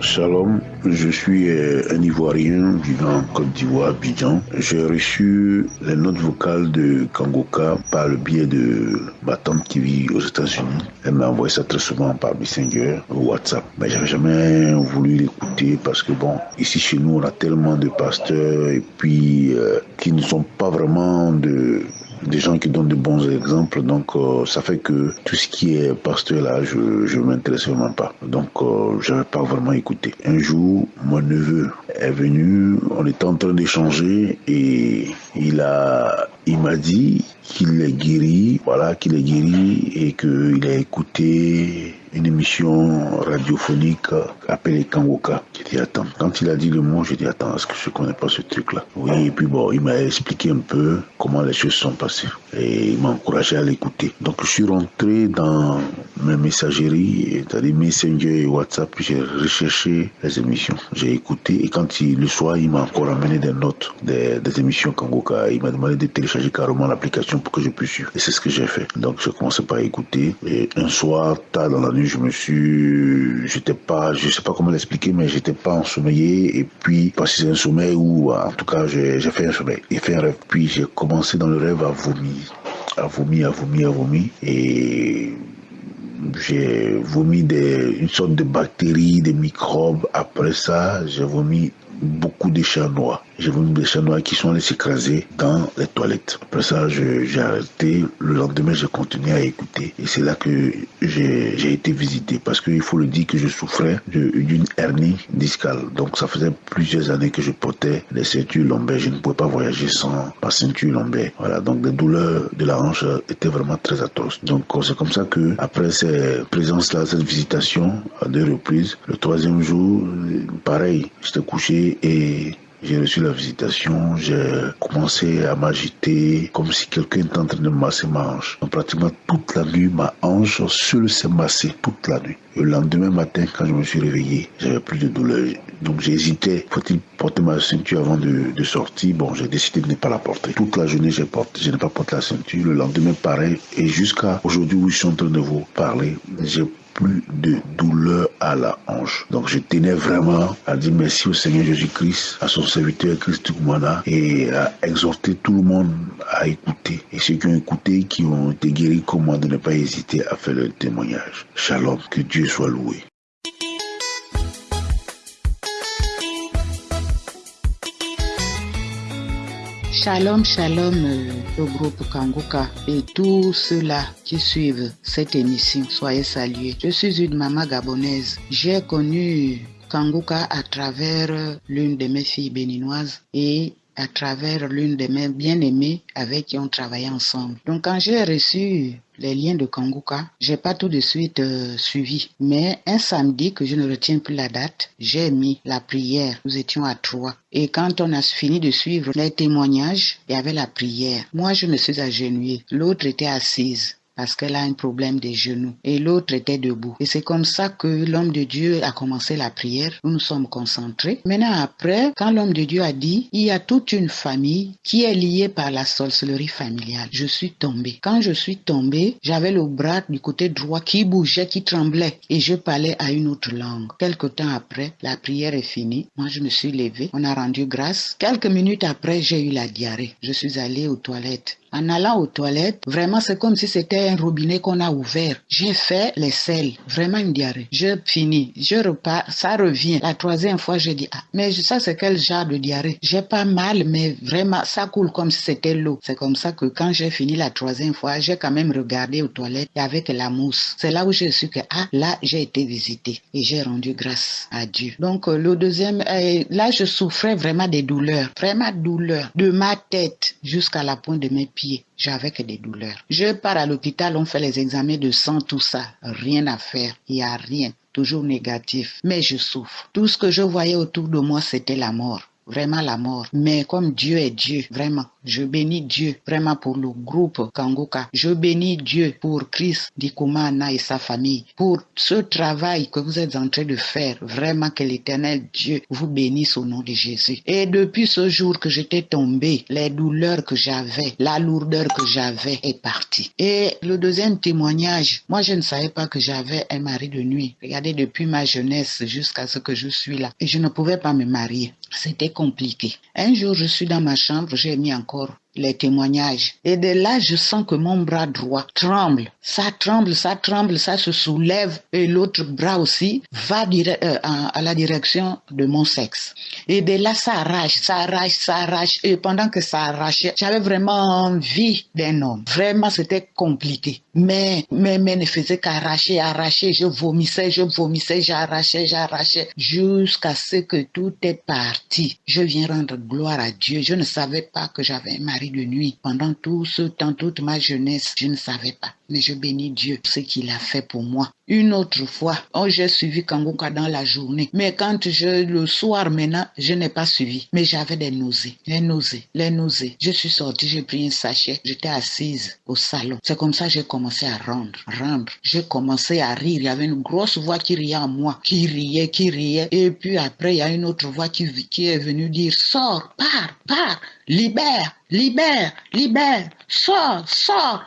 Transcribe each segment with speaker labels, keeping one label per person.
Speaker 1: Shalom, je suis euh, un Ivoirien vivant en Côte d'Ivoire, Abidjan. J'ai reçu les notes vocales de Kangoka par le biais de ma tante qui vit aux États-Unis. Elle m'a envoyé ça très souvent par Messenger WhatsApp. Mais j'avais jamais voulu l'écouter parce que bon, ici chez nous, on a tellement de pasteurs et puis euh, qui ne sont pas vraiment de des gens qui donnent de bons exemples. Donc, euh, ça fait que tout ce qui est pasteur là, je ne m'intéresse vraiment pas. Donc, euh, je n'avais pas vraiment écouté. Un jour, mon neveu est venu, on était en train d'échanger et il a, il m'a dit qu'il est guéri, voilà, qu'il est guéri et qu'il a écouté une émission radiophonique appelée Kangoka. Dit, attends, quand il a dit le mot, j'ai dit, attends, est-ce que je connais pas ce truc-là? Oui, et puis bon, il m'a expliqué un peu comment les choses sont passées et il m'a encouragé à l'écouter. Donc je suis rentré dans mes messageries, c'est-à-dire Messenger et WhatsApp, j'ai recherché les émissions, j'ai écouté et quand il, le soir, il m'a encore amené des notes des, des émissions Kangoka. Il m'a demandé de télécharger carrément l'application pour que je puisse suivre. Et c'est ce que j'ai fait. Donc je commençais pas à écouter et un soir, tard dans la nuit, je me suis, j'étais pas, je sais pas comment l'expliquer, mais j'étais pas ensommeillé. Et puis, parce que c'est un sommeil où, en tout cas, j'ai fait un sommeil. J'ai fait un rêve. Puis j'ai commencé dans le rêve à vomir, à vomir, à vomir, à vomir. Et j'ai vomi des, une sorte de bactéries, des microbes. Après ça, j'ai vomi beaucoup de chats noirs. J'ai vomi des chats noirs qui sont allés s'écraser dans les toilettes. Après ça, j'ai arrêté. Le lendemain, j'ai continué à écouter. Et c'est là que j'ai été visité. Parce qu'il faut le dire que je souffrais d'une hernie discale. Donc ça faisait plusieurs années que je portais des ceintures lombaires. Je ne pouvais pas voyager sans ma ceinture lombaire. Voilà, donc les douleurs de la hanche étaient vraiment très atroces. Donc c'est comme ça que après ces présences-là, cette visitation à deux reprises, le troisième jour, pareil, j'étais couché et j'ai reçu la visitation, j'ai commencé à m'agiter comme si quelqu'un était en train de masser ma hanche. Donc, pratiquement toute la nuit, ma hanche seule s'est massée toute la nuit. Le lendemain matin, quand je me suis réveillé, j'avais plus de douleur. Donc j'hésitais, faut-il porter ma ceinture avant de, de sortir? Bon, j'ai décidé de ne pas la porter. Toute la journée, j'ai porté, je n'ai pas porté la ceinture. Le lendemain, pareil. Et jusqu'à aujourd'hui où je suis en train de vous parler, j'ai plus de douleur à la hanche. Donc je tenais vraiment à dire merci au Seigneur Jésus-Christ, à son serviteur Christ Koumana et à exhorter tout le monde à écouter. Et ceux qui ont écouté, qui ont été guéris comme moi, de ne pas hésiter à faire le témoignage. Shalom, que Dieu soit loué.
Speaker 2: Shalom, shalom au groupe Kanguka et tous ceux-là qui suivent cette émission. Soyez salués. Je suis une maman gabonaise. J'ai connu Kanguka à travers l'une de mes filles béninoises et à travers l'une de mes bien-aimées avec qui on travaillait ensemble. Donc quand j'ai reçu les liens de Kanguka, j'ai pas tout de suite euh, suivi. Mais un samedi que je ne retiens plus la date, j'ai mis la prière. Nous étions à trois. Et quand on a fini de suivre les témoignages, il y avait la prière. Moi, je me suis agenouillée. L'autre était assise parce qu'elle a un problème des genoux et l'autre était debout. Et c'est comme ça que l'homme de Dieu a commencé la prière. Nous nous sommes concentrés. Maintenant après, quand l'homme de Dieu a dit, il y a toute une famille qui est liée par la sorcellerie familiale. Je suis tombée. Quand je suis tombée, j'avais le bras du côté droit qui bougeait, qui tremblait et je parlais à une autre langue. Quelque temps après, la prière est finie. Moi, je me suis levée. On a rendu grâce. Quelques minutes après, j'ai eu la diarrhée. Je suis allée aux toilettes. En allant aux toilettes, vraiment, c'est comme si c'était un robinet qu'on a ouvert. J'ai fait les selles, vraiment une diarrhée. Je finis, je repars, ça revient. La troisième fois, je dis, ah, mais ça, c'est quel genre de diarrhée? J'ai pas mal, mais vraiment, ça coule comme si c'était l'eau. C'est comme ça que quand j'ai fini la troisième fois, j'ai quand même regardé aux toilettes avec la mousse. C'est là où je suis que, ah, là, j'ai été visitée et j'ai rendu grâce à Dieu. Donc, le deuxième, euh, là, je souffrais vraiment des douleurs, vraiment douleurs, de ma tête jusqu'à la pointe de mes pieds j'avais que des douleurs. Je pars à l'hôpital, on fait les examens de sang, tout ça. Rien à faire. Il n'y a rien. Toujours négatif. Mais je souffre. Tout ce que je voyais autour de moi, c'était la mort. Vraiment la mort. Mais comme Dieu est Dieu, vraiment, je bénis Dieu vraiment pour le groupe Kangoka. Je bénis Dieu pour Chris Dikumana et sa famille, pour ce travail que vous êtes en train de faire. Vraiment que l'éternel Dieu vous bénisse au nom de Jésus. Et depuis ce jour que j'étais tombé, les douleurs que j'avais, la lourdeur que j'avais est partie. Et le deuxième témoignage, moi je ne savais pas que j'avais un mari de nuit. Regardez, depuis ma jeunesse jusqu'à ce que je suis là. Et je ne pouvais pas me marier. C'était compliqué. Un jour, je suis dans ma chambre, j'ai mis encore les témoignages. Et de là, je sens que mon bras droit tremble. Ça tremble, ça tremble, ça se soulève. Et l'autre bras aussi va euh, à la direction de mon sexe. Et de là, ça arrache, ça arrache, ça arrache. Et pendant que ça arrachait, j'avais vraiment envie d'un homme. Vraiment, c'était compliqué. Mais mes mains ne faisaient qu'arracher, arracher. Je vomissais, je vomissais, j'arrachais, j'arrachais. Jusqu'à ce que tout est parti. Je viens rendre gloire à Dieu. Je ne savais pas que j'avais un mari de nuit. Pendant tout ce temps, toute ma jeunesse, je ne savais pas. Mais je bénis Dieu ce qu'il a fait pour moi. Une autre fois, oh, j'ai suivi Kangoka dans la journée. Mais quand je, le soir maintenant, je n'ai pas suivi. Mais j'avais des nausées, les nausées, les nausées. Je suis sortie, j'ai pris un sachet. J'étais assise au salon. C'est comme ça que j'ai commencé à rendre, rendre. J'ai commencé à rire. Il y avait une grosse voix qui riait en moi, qui riait, qui riait. Et puis après, il y a une autre voix qui, qui est venue dire, sors, pars, pars, libère, libère, libère, sors, sors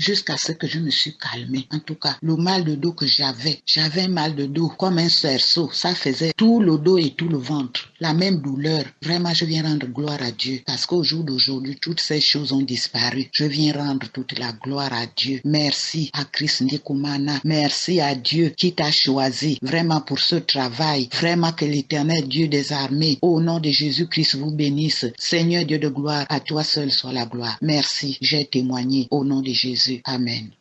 Speaker 2: jusqu'à ce que je me suis calmée. En tout cas, le mal de dos que j'avais, j'avais mal de dos comme un cerceau. Ça faisait tout le dos et tout le ventre. La même douleur. Vraiment, je viens rendre gloire à Dieu parce qu'au jour d'aujourd'hui, toutes ces choses ont disparu. Je viens rendre toute la gloire à Dieu. Merci à Christ Ndikumana. Merci à Dieu qui t'a choisi vraiment pour ce travail. Vraiment que l'éternel Dieu des armées, au nom de Jésus-Christ, vous bénisse. Seigneur Dieu de gloire, à toi seul soit la gloire. Merci. J'ai témoigné au nom de Jésus. Amen.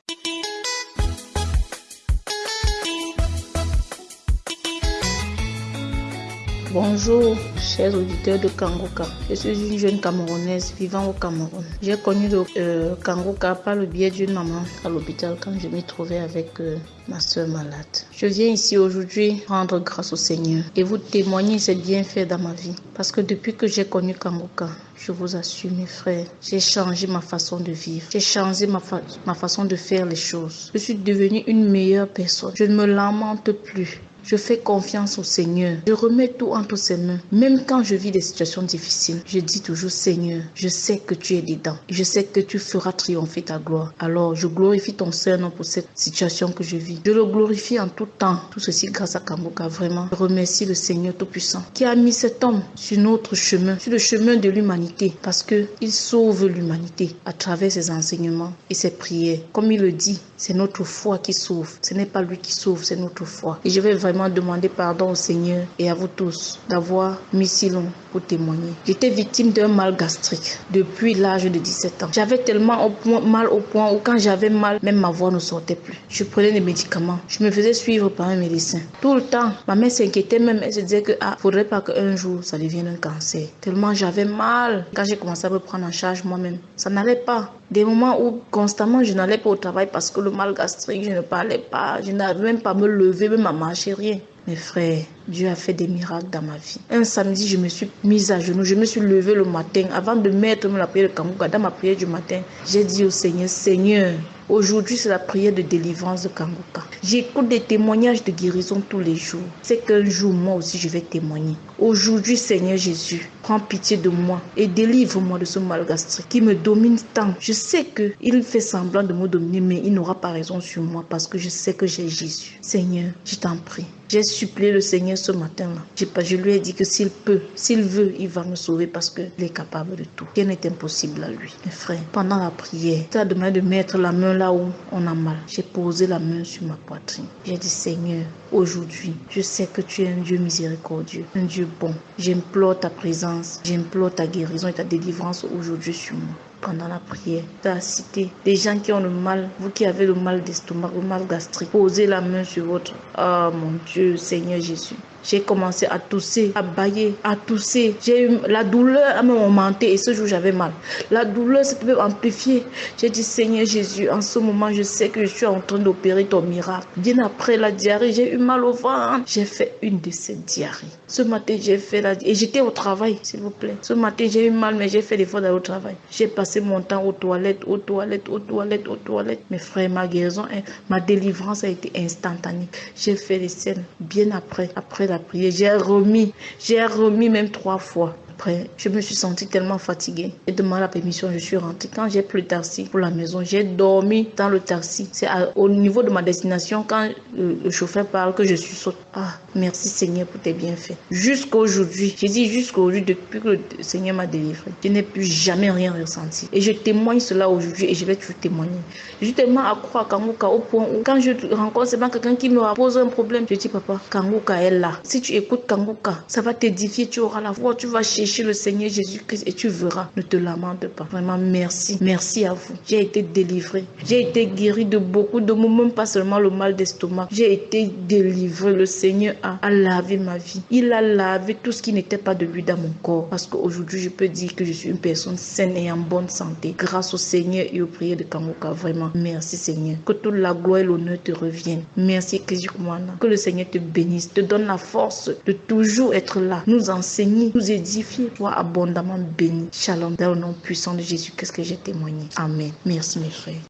Speaker 3: Bonjour, chers auditeurs de Kangoka. Je suis une jeune Camerounaise vivant au Cameroun. J'ai connu le euh, Kangoka par le biais d'une maman à l'hôpital quand je m'y trouvais avec euh, ma soeur malade. Je viens ici aujourd'hui rendre grâce au Seigneur et vous témoigner ses bienfaits dans ma vie. Parce que depuis que j'ai connu Kangoka, je vous assure, mes frères, j'ai changé ma façon de vivre. J'ai changé ma, ma façon de faire les choses. Je suis devenue une meilleure personne. Je ne me lamente plus. Je fais confiance au Seigneur. Je remets tout entre ses mains. Même quand je vis des situations difficiles, je dis toujours Seigneur, je sais que tu es dedans. Je sais que tu feras triompher ta gloire. Alors je glorifie ton Seigneur pour cette situation que je vis. Je le glorifie en tout temps. Tout ceci grâce à Kamboka. Vraiment, je remercie le Seigneur Tout-Puissant qui a mis cet homme sur notre chemin, sur le chemin de l'humanité, parce que il sauve l'humanité à travers ses enseignements et ses prières. Comme il le dit, c'est notre foi qui sauve. Ce n'est pas lui qui sauve, c'est notre foi. Et je vais vraiment demander pardon au Seigneur et à vous tous d'avoir mis si long pour témoigner. J'étais victime d'un mal gastrique depuis l'âge de 17 ans. J'avais tellement au point, mal au point où quand j'avais mal, même ma voix ne sortait plus. Je prenais des médicaments. Je me faisais suivre par un médecin. Tout le temps, ma mère s'inquiétait même. Elle se disait que ah, faudrait pas qu'un jour ça devienne un cancer. Tellement j'avais mal. Quand j'ai commencé à me prendre en charge moi-même, ça n'allait pas. Des moments où constamment je n'allais pas au travail parce que le mal gastrique, je ne parlais pas, je n'arrivais même pas à me lever, même à marcher, rien. Mes frères, Dieu a fait des miracles dans ma vie. Un samedi, je me suis mise à genoux, je me suis levée le matin. Avant de mettre la prière de Kamouka, dans ma prière du matin, j'ai dit au Seigneur, Seigneur, Aujourd'hui, c'est la prière de délivrance de Kangoka. J'écoute des témoignages de guérison tous les jours. C'est qu'un jour, moi aussi, je vais témoigner. Aujourd'hui, Seigneur Jésus, prends pitié de moi et délivre-moi de ce mal qui me domine tant. Je sais qu'il fait semblant de me dominer, mais il n'aura pas raison sur moi parce que je sais que j'ai Jésus. Seigneur, je t'en prie. J'ai supplié le Seigneur ce matin-là. Je lui ai dit que s'il peut, s'il veut, il va me sauver parce qu'il est capable de tout. Rien n'est impossible à lui. Mes frères, pendant la prière, tu as demandé de mettre la main là où on a mal. J'ai posé la main sur ma poitrine. J'ai dit, Seigneur, aujourd'hui, je sais que tu es un Dieu miséricordieux, un Dieu bon. J'implore ta présence, j'implore ta guérison et ta délivrance aujourd'hui sur moi pendant la prière. Tu as cité des gens qui ont le mal, vous qui avez le mal d'estomac, le mal gastrique. Posez la main sur votre. Oh mon Dieu, Seigneur Jésus. J'ai commencé à tousser, à bailler, à tousser. J'ai la douleur à m'a augmenté et ce jour j'avais mal. La douleur s'est amplifiée. J'ai dit Seigneur Jésus, en ce moment je sais que je suis en train d'opérer ton miracle. Bien après la diarrhée, j'ai eu mal au ventre. J'ai fait une de ces diarrhées. Ce matin j'ai fait la et j'étais au travail, s'il vous plaît. Ce matin j'ai eu mal mais j'ai fait l'effort d'aller au travail. J'ai passé mon temps aux toilettes, aux toilettes, aux toilettes, aux toilettes. Mes frères, ma guérison, hein, ma délivrance a été instantanée. J'ai fait les scènes bien après, après la prière. J'ai remis, j'ai remis même trois fois je me suis sentie tellement fatiguée. Et demandé la permission, je suis rentrée. Quand j'ai pris le taxi pour la maison, j'ai dormi dans le taxi. C'est au niveau de ma destination, quand le, chauffeur parle, que je suis saute. Ah, merci Seigneur pour tes bienfaits. Jusqu'aujourd'hui, j'ai dit jusqu'aujourd'hui, depuis que le Seigneur m'a délivré, je n'ai plus jamais rien ressenti. Et je témoigne cela aujourd'hui et je vais toujours témoigner. Accro à Kanguka au point où quand je rencontre quelqu'un qui me pose un problème, je dis papa, Kanguka est là. Si tu écoutes Kanguka, ça va t'édifier, tu auras la voix, tu vas chercher le Seigneur Jésus-Christ et tu verras. Ne te lamente pas. Vraiment, merci. Merci à vous. J'ai été délivré. J'ai été guéri de beaucoup de même pas seulement le mal d'estomac. J'ai été délivré. Le Seigneur a, lavé ma vie. Il a lavé tout ce qui n'était pas de lui dans mon corps. Parce qu'aujourd'hui, je peux dire que je suis une personne saine et en bonne santé. Grâce au Seigneur et aux prières de Kamoka. Vraiment, merci Seigneur. Que toute la gloire et l'honneur te reviennent. Merci Que le Seigneur te bénisse, te donne la force de toujours être là, nous enseigner, nous édifier toi abondamment béni. Shalom. Dans le nom puissant de Jésus, qu'est-ce que j'ai témoigné? Amen. Merci mes frères.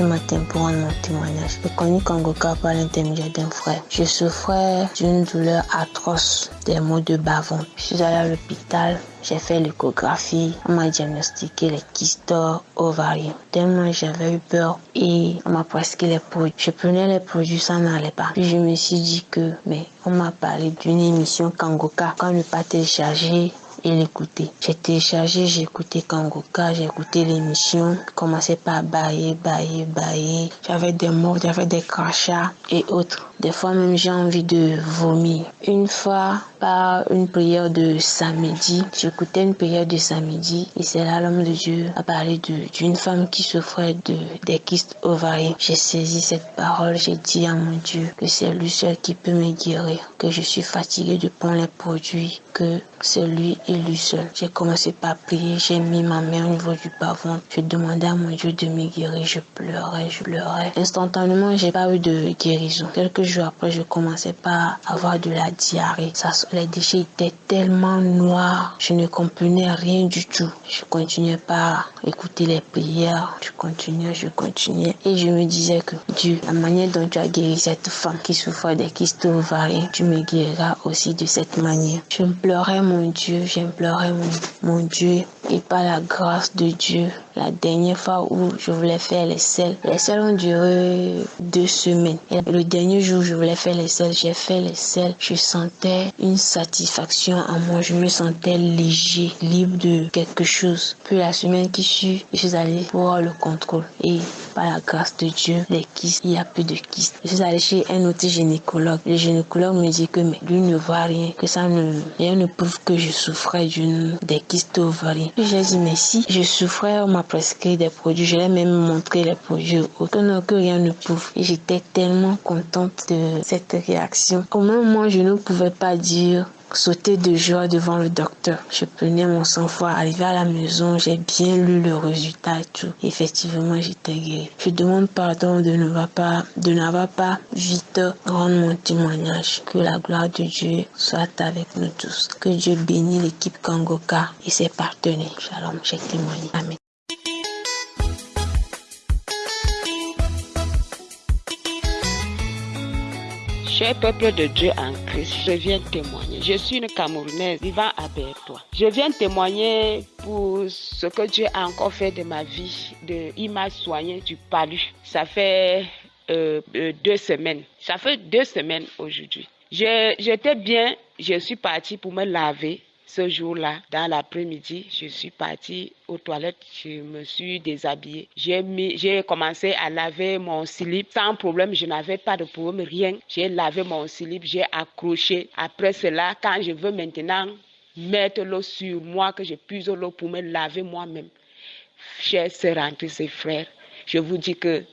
Speaker 4: Ce matin pour rendre mon témoignage. J'ai connu Kangoka par l'intermédiaire d'un frère. Je souffrais d'une douleur atroce, des maux de bavon. Je suis allé à l'hôpital, j'ai fait l'échographie, on m'a diagnostiqué les kystes ovariens. Tellement j'avais eu peur et on m'a prescrit les produits. Je prenais les produits, ça n'allait pas. Puis je me suis dit que, mais on m'a parlé d'une émission Kangoka. Quand ne pas télécharger et l'écouter. J'ai téléchargé, j'ai écouté Kangoka, j'ai écouté l'émission, commençais par bailler, bailler, bailler. J'avais des mots, j'avais des crachats et autres. Des fois même j'ai envie de vomir. Une fois, par une prière de samedi, j'écoutais une prière de samedi et c'est là l'homme de Dieu a parlé d'une femme qui souffrait de, des kystes ovariens. J'ai saisi cette parole, j'ai dit à mon Dieu que c'est lui seul qui peut me guérir, que je suis fatiguée de prendre les produits, que c'est lui lui seul. J'ai commencé par prier, j'ai mis ma main au niveau du bavon. Je demandais à mon Dieu de me guérir, je pleurais, je pleurais. Instantanément, j'ai pas eu de guérison. Quelques jours après, je commençais par avoir de la diarrhée. Les déchets étaient tellement noirs, je ne comprenais rien du tout. Je continuais par écouter les prières, je continuais, je continuais. Et je me disais que Dieu, la manière dont tu as guéri cette femme qui souffrait des kystes ovariens, tu me guériras aussi de cette manière. Je pleurais mon Dieu, j'implorais mon, mon Dieu. Et par la grâce de Dieu, la dernière fois où je voulais faire les selles, les selles ont duré deux semaines. Et le dernier jour où je voulais faire les selles, j'ai fait les selles. Je sentais une satisfaction en moi. Je me sentais léger, libre de quelque chose. Puis la semaine qui suit, je suis allée pour le contrôle. Et par la grâce de Dieu, les kystes, il y a plus de kystes. Je suis allée chez un autre gynécologue. Le gynécologue me dit que lui ne voit rien, que ça ne, rien ne prouve que je souffrais d'une des kystes ovarien. J'ai dit mais si je souffrais, prescrit des produits. Je l'ai même montré les produits aucun que rien ne prouve. Et j'étais tellement contente de cette réaction. Au même moi, je ne pouvais pas dire sauter de joie devant le docteur. Je prenais mon sang-froid, arrivé à la maison, j'ai bien lu le résultat et tout. Effectivement, j'étais guéri. Je demande pardon de ne pas, de n'avoir pas vite rendre mon témoignage. Que la gloire de Dieu soit avec nous tous. Que Dieu bénisse l'équipe Kangoka et ses partenaires. Shalom, j'ai témoigné. Amen.
Speaker 5: Cher peuple de Dieu en Christ, je viens témoigner. Je suis une Camerounaise vivant à Bertois. Je viens témoigner pour ce que Dieu a encore fait de ma vie. De, il m'a soigné du palu. Ça fait euh, euh, deux semaines. Ça fait deux semaines aujourd'hui. J'étais bien, je suis partie pour me laver ce jour-là, dans l'après-midi, je suis partie aux toilettes, je me suis déshabillée. J'ai commencé à laver mon slip sans problème, je n'avais pas de problème, rien. J'ai lavé mon slip, j'ai accroché. Après cela, quand je veux maintenant mettre l'eau sur moi, que je puise l'eau pour me laver moi-même, chers sœurs frères, Je vous dis que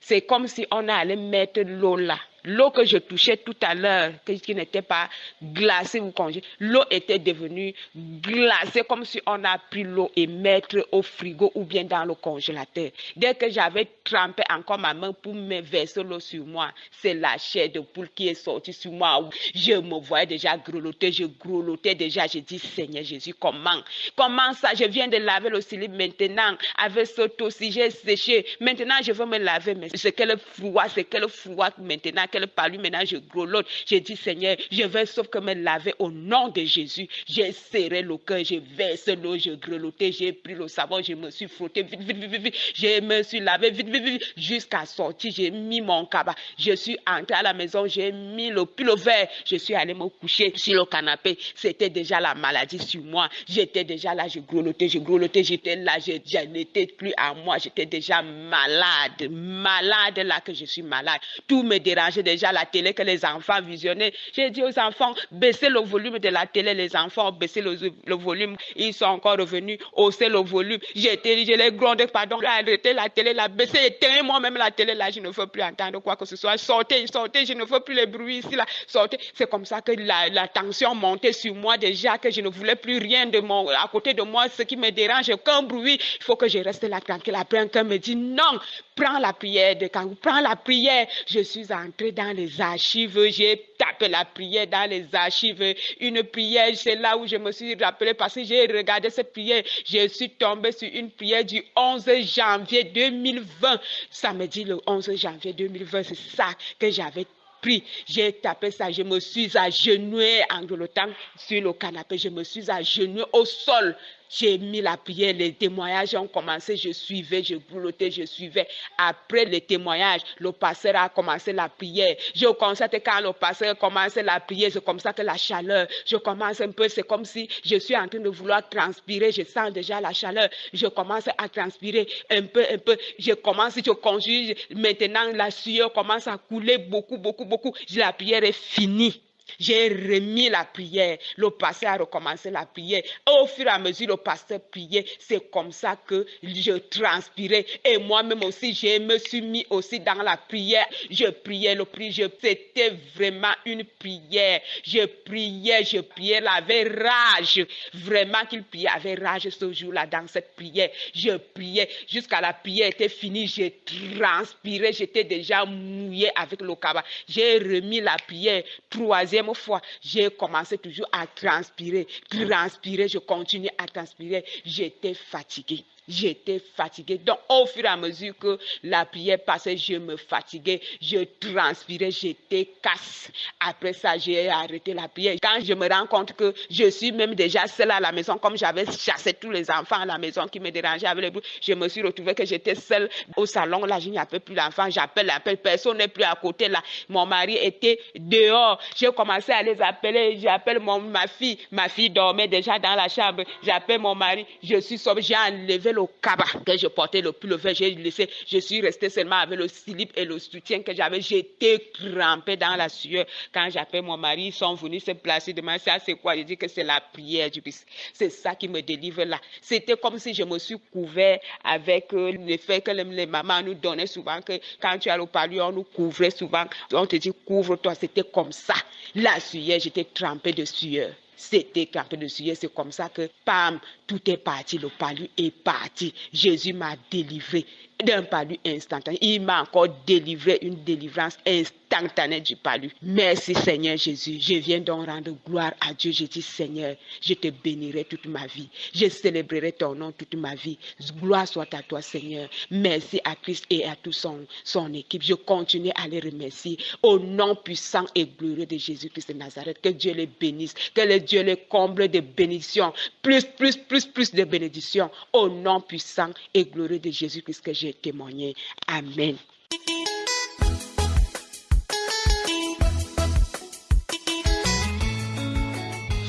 Speaker 5: c'est comme si on allait mettre l'eau là L'eau que je touchais tout à l'heure, qui n'était pas glacée ou congelée, l'eau était devenue glacée comme si on a pris l'eau et mettre au frigo ou bien dans le congélateur. Dès que j'avais trempé encore ma main pour me verser l'eau sur moi, c'est la chair de poule qui est sortie sur moi. Je me voyais déjà grelotter, je grelottais déjà. J'ai dit, Seigneur Jésus, comment? Comment ça? Je viens de laver le slip maintenant avec ce si j'ai séché. Maintenant, je veux me laver. Mais c'est quel froid, c'est quel froid maintenant qu'elle parle, maintenant je grelotte. J'ai dit, Seigneur, je vais sauf que me laver au nom de Jésus. J'ai serré le cœur, j'ai versé l'eau, j'ai grelotté, j'ai pris le savon, je me suis frotté vite, vite, vite, vite, Je me suis lavé vite, vite, vite, jusqu'à sortir. J'ai mis mon cabas. Je suis entré à la maison, j'ai mis le pull vert. Je suis allé me coucher sur le canapé. C'était déjà la maladie sur moi. J'étais déjà là, je grelottais, je grelottais, j'étais là, je n'étais plus à moi. J'étais déjà malade, malade là que je suis malade. Tout me dérangeait déjà la télé que les enfants visionnaient. J'ai dit aux enfants, baissez le volume de la télé. Les enfants ont baissé le, volume. Ils sont encore revenus, hausser le volume. J'ai je les grondé, pardon, arrêtez la télé, la baisser, éteindre moi-même la télé. Là, je ne veux plus entendre quoi que ce soit. Sortez, sortez, je ne veux plus les bruits ici, là. Sortez. C'est comme ça que la, tension montait sur moi déjà, que je ne voulais plus rien de mon, à côté de moi. Ce qui me dérange, aucun bruit. Il faut que je reste là tranquille. Après, un me dit non, prends la prière de quand prends la prière. Je suis entré dans les archives, j'ai tapé la prière dans les archives. Une prière, c'est là où je me suis rappelé parce que j'ai regardé cette prière. Je suis tombé sur une prière du 11 janvier 2020. Ça me dit le 11 janvier 2020, c'est ça que j'avais pris. J'ai tapé ça, je me suis agenoué en grelottant sur le canapé, je me suis agenoué au sol. J'ai mis la prière, les témoignages ont commencé, je suivais, je boulotais, je suivais. Après les témoignages, le pasteur a commencé la prière. Je constate quand le pasteur commence la prière, c'est comme ça que la chaleur, je commence un peu, c'est comme si je suis en train de vouloir transpirer, je sens déjà la chaleur, je commence à transpirer un peu, un peu, je commence, je conjuge, maintenant la sueur commence à couler beaucoup, beaucoup, beaucoup. La prière est finie. J'ai remis la prière. Le pasteur a recommencé la prière. Au fur et à mesure, le pasteur priait. C'est comme ça que je transpirais. Et moi-même aussi, je me suis mis aussi dans la prière. Je priais le prix. C'était vraiment une prière. Je priais, je priais, il avait rage. Vraiment qu'il priait, avait rage ce jour-là dans cette prière. Je priais jusqu'à la prière était finie. J'ai transpiré. J'étais déjà mouillé avec le cabas. J'ai remis la prière. Troisième fois, j'ai commencé toujours à transpirer, transpirer, je continue à transpirer. J'étais fatiguée. J'étais fatiguée. Donc, au fur et à mesure que la prière passait, je me fatiguais, je transpirais, j'étais casse. Après ça, j'ai arrêté la prière. Quand je me rends compte que je suis même déjà seule à la maison, comme j'avais chassé tous les enfants à la maison qui me dérangeaient avec les bruits, je me suis retrouvée que j'étais seule au salon. Là, je n'y avait plus d'enfants. J'appelle, j'appelle, personne n'est plus à côté. Là, mon mari était dehors. J'ai commencé à les appeler. J'appelle ma fille. Ma fille dormait déjà dans la chambre. J'appelle mon mari. Je suis sauve. J'ai enlevé le cabas que je portais le pull vert, j'ai laissé, je suis restée seulement avec le slip et le soutien que j'avais. J'étais trempée dans la sueur. Quand j'appelle mon mari, ils sont venus se placer demain. Ça, c'est quoi? Je dis que c'est la prière du Christ. C'est ça qui me délivre là. C'était comme si je me suis couvert avec euh, l'effet que les, mamans nous donnaient souvent, que quand tu as le palu, on nous couvrait souvent. On te dit, couvre-toi. C'était comme ça. La sueur, j'étais trempée de sueur. C'était campé de sueur. C'est comme ça que, pam, tout est parti. Le palu est parti. Jésus m'a délivré d'un palu instantané. Il m'a encore délivré une délivrance instantanée du palu. Merci Seigneur Jésus. Je viens donc rendre gloire à Dieu. Je dis Seigneur, je te bénirai toute ma vie. Je célébrerai ton nom toute ma vie. Gloire soit à toi Seigneur. Merci à Christ et à toute son, son équipe. Je continue à les remercier au nom puissant et glorieux de Jésus-Christ de Nazareth. Que Dieu les bénisse. Que le Dieu les comble de bénédictions. Plus, plus, plus, plus de bénédictions. Au nom puissant et glorieux de Jésus-Christ que j'ai témoigné. Amen.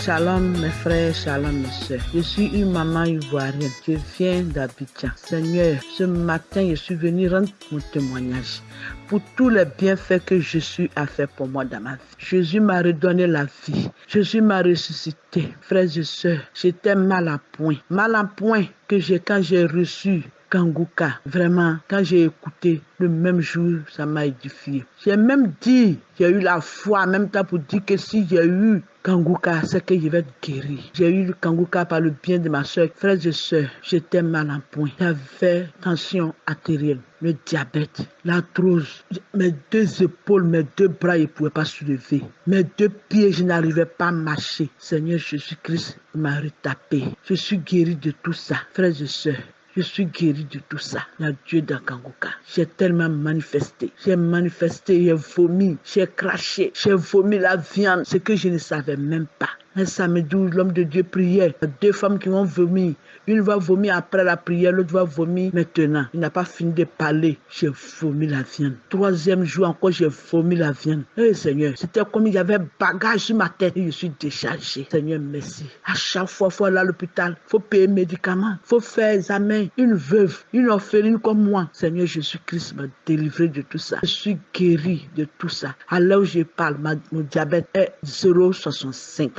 Speaker 2: Shalom mes frères, shalom mes soeurs. Je suis une maman ivoirienne. Je viens d'Abidjan. Seigneur, ce matin, je suis venu rendre mon témoignage pour tous les bienfaits que Jésus a fait pour moi dans ma vie. Jésus m'a redonné la vie. Jésus m'a ressuscité. Frères et sœurs, j'étais mal à point. Mal à point que j'ai quand j'ai reçu
Speaker 6: Kanguka. Vraiment, quand j'ai écouté, le même jour, ça m'a édifié. J'ai même dit, j'ai eu la foi en même temps pour dire que si j'ai eu Kanguka, c'est que je vais être guéri. J'ai eu le Kanguka par le bien de ma soeur. Frères et sœurs, j'étais mal en point. J'avais tension artérielle, le diabète, l'arthrose. Mes deux épaules, mes deux bras, je ne pouvais pas soulever. Mes deux pieds, je n'arrivais pas à marcher. Seigneur Jésus-Christ m'a retapé. Je suis guéri de tout ça. Frères et sœurs, je suis guéri de tout ça. La Dieu d'Akanguka. J'ai tellement manifesté. J'ai manifesté, j'ai vomi, j'ai craché, j'ai vomi la viande, ce que je ne savais même pas. Un samedi où l'homme de Dieu priait, deux femmes qui vont vomir. Une va vomir après la prière, l'autre va vomir maintenant. Il n'a pas fini de parler. J'ai vomi la viande. Troisième jour encore, j'ai vomi la viande. Eh Seigneur, c'était comme il y avait bagage sur ma tête et je suis déchargé. Seigneur, merci. À chaque fois, faut aller à l'hôpital, faut payer médicaments, faut faire examen. Une veuve, une orpheline comme moi. Seigneur Jésus-Christ m'a délivré de tout ça. Je suis guéri de tout ça. À l'heure où je parle, mon diabète est 0,65.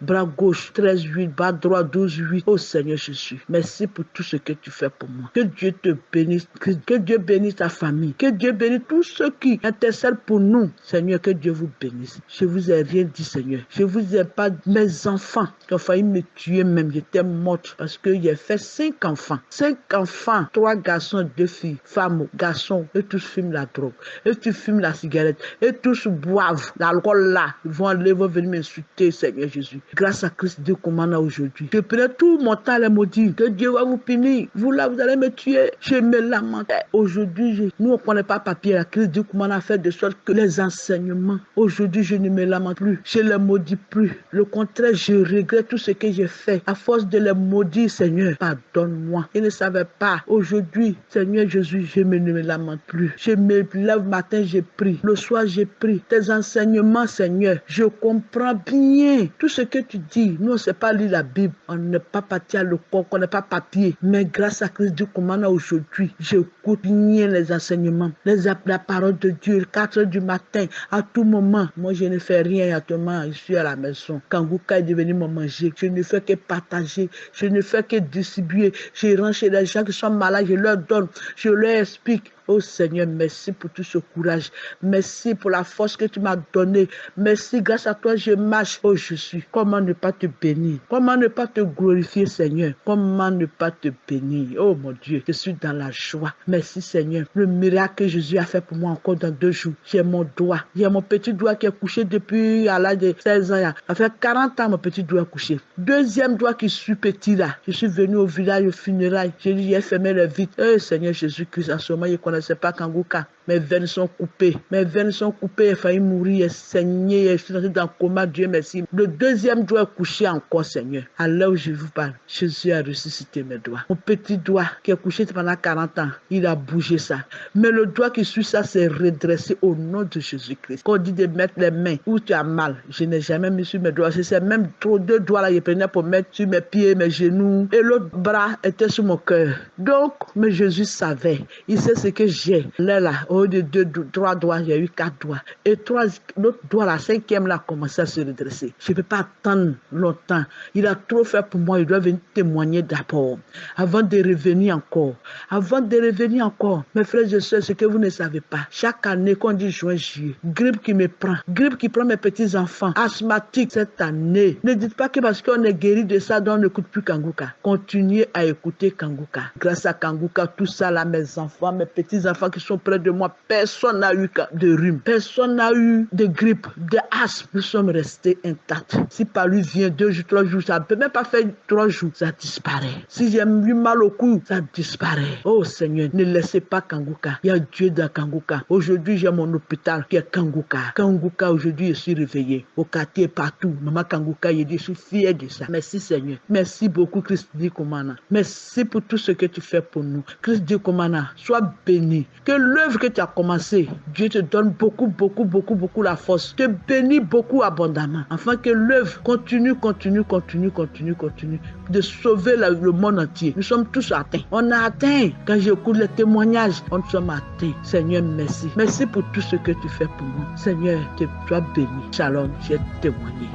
Speaker 6: Bras gauche 13,8, bras droit 12,8. Oh Seigneur Jésus, merci pour tout ce que tu fais pour moi. Que Dieu te bénisse, que Dieu bénisse ta famille, que Dieu bénisse tous ceux qui intercèdent pour nous. Seigneur, que Dieu vous bénisse. Je vous ai rien dit, Seigneur. Je vous ai pas mes enfants qui ont failli me tuer même. J'étais morte parce que j'ai fait cinq enfants. Cinq enfants, trois garçons, deux filles, femmes, garçons, et tous fument la drogue, et tous fument la cigarette, et tous boivent l'alcool là. Ils vont aller, vont venir m'insulter, Seigneur Jésus. Grâce à Christ Dieu commande aujourd'hui. Je prenais tout mon temps maudire. Que Dieu va vous punir. Vous là, vous allez me tuer. Je me lamentais. Aujourd'hui, nous, on ne prenait pas papier. La crise Dieu commande a fait de sorte que les enseignements, aujourd'hui, je ne me lamente plus. Je ne les maudis plus. Le contraire, je regrette tout ce que j'ai fait. À force de les maudire, Seigneur, pardonne-moi. Je ne savais pas. Aujourd'hui, Seigneur Jésus, je ne me lamente plus. Je me lève matin, j'ai pris. Le soir, j'ai pris. Tes enseignements, Seigneur, je comprends bien ce que tu dis. Nous, on ne sait pas lire la Bible. On n'est pas parti à l'école, on n'est pas papier. Mais grâce à Christ Dieu commande aujourd'hui, j'écoute bien les enseignements, les, la parole de Dieu, 4 heures du matin, à tout moment. Moi, je ne fais rien actuellement. Je suis à la maison. Quand Gouka est devenu mon manger, je ne fais que partager. Je ne fais que distribuer. Je rentre chez les gens qui sont malades, je leur donne. Je leur explique. Oh Seigneur, merci pour tout ce courage. Merci pour la force que tu m'as donnée. Merci, grâce à toi, je marche. Oh, je suis. Comment ne pas te bénir? Comment ne pas te glorifier, Seigneur? Comment ne pas te bénir? Oh mon Dieu, je suis dans la joie. Merci, Seigneur. Le miracle que Jésus a fait pour moi encore dans deux jours. J'ai mon doigt. J'ai mon petit doigt qui est couché depuis à l'âge de 16 ans. Ça fait 40 ans, mon petit doigt est couché. Deuxième doigt qui suis petit là. Je suis venu au village au funérailles. J'ai dit, j'ai fermé le vide. Eh, Seigneur Jésus-Christ, en ce moment, il connaît connaissais pas Kanguka. Mes veines sont coupées. Mes veines sont coupées. J'ai failli mourir. J'ai saigné. Je suis dans le coma. Dieu merci. Le deuxième doigt est couché encore, Seigneur. À l'heure où je vous parle, Jésus a ressuscité mes doigts. Mon petit doigt qui est couché pendant 40 ans, il a bougé ça. Mais le doigt qui suit ça s'est redressé au nom de Jésus-Christ. Quand on dit de mettre les mains où tu as mal, je n'ai jamais mis sur mes doigts. C'est même trop deux doigts là, je prenais pour mettre sur mes pieds, mes genoux. Et l'autre bras était sur mon cœur. Donc, mais Jésus savait. Il sait ce que j'ai. Là, là, au lieu de deux, trois doigts, il y a eu quatre doigts. Et trois, l'autre doigt, la cinquième, là, a commencé à se redresser. Je ne peux pas attendre longtemps. Il a trop fait pour moi. Il doit venir témoigner d'abord. Avant de revenir encore. Avant de revenir encore. Mes frères et sœurs, ce que vous ne savez pas. Chaque année, qu'on dit juin, juillet, grippe qui me prend. Grippe qui prend mes petits-enfants. Asthmatique cette année. Ne dites pas que parce qu'on est guéri de ça, on n'écoute plus Kanguka. Continuez à écouter Kanguka. Grâce à Kanguka, tout ça là, mes enfants, mes petits-enfants qui sont près de moi, personne n'a eu de rhume, personne n'a eu de grippe, de asthme. Nous sommes restés intacts. Si par lui vient deux jours, trois jours, ça ne peut même pas faire trois jours, ça disparaît. Si j'ai eu mal au cou, ça disparaît. Oh Seigneur, ne laissez pas Kanguka. Il y a Dieu dans Kanguka. Aujourd'hui, j'ai mon hôpital qui est Kanguka. Kanguka, aujourd'hui, je suis réveillé. Au quartier, partout. Maman Kanguka, je dis, je suis fier de ça. Merci Seigneur. Merci beaucoup, Christ Dikomana. Merci pour tout ce que tu fais pour nous. Christ Dikomana, sois béni. Que l'œuvre que tu as commencé, Dieu te donne beaucoup, beaucoup, beaucoup, beaucoup la force. Te bénit beaucoup abondamment. Afin que l'œuvre continue, continue, continue, continue, continue. De sauver le monde entier. Nous sommes tous atteints. On a atteint. Quand j'écoute les témoignages, on sommes atteints. Seigneur, merci. Merci pour tout ce que tu fais pour moi. Seigneur, tu sois béni. Shalom, j'ai témoigné.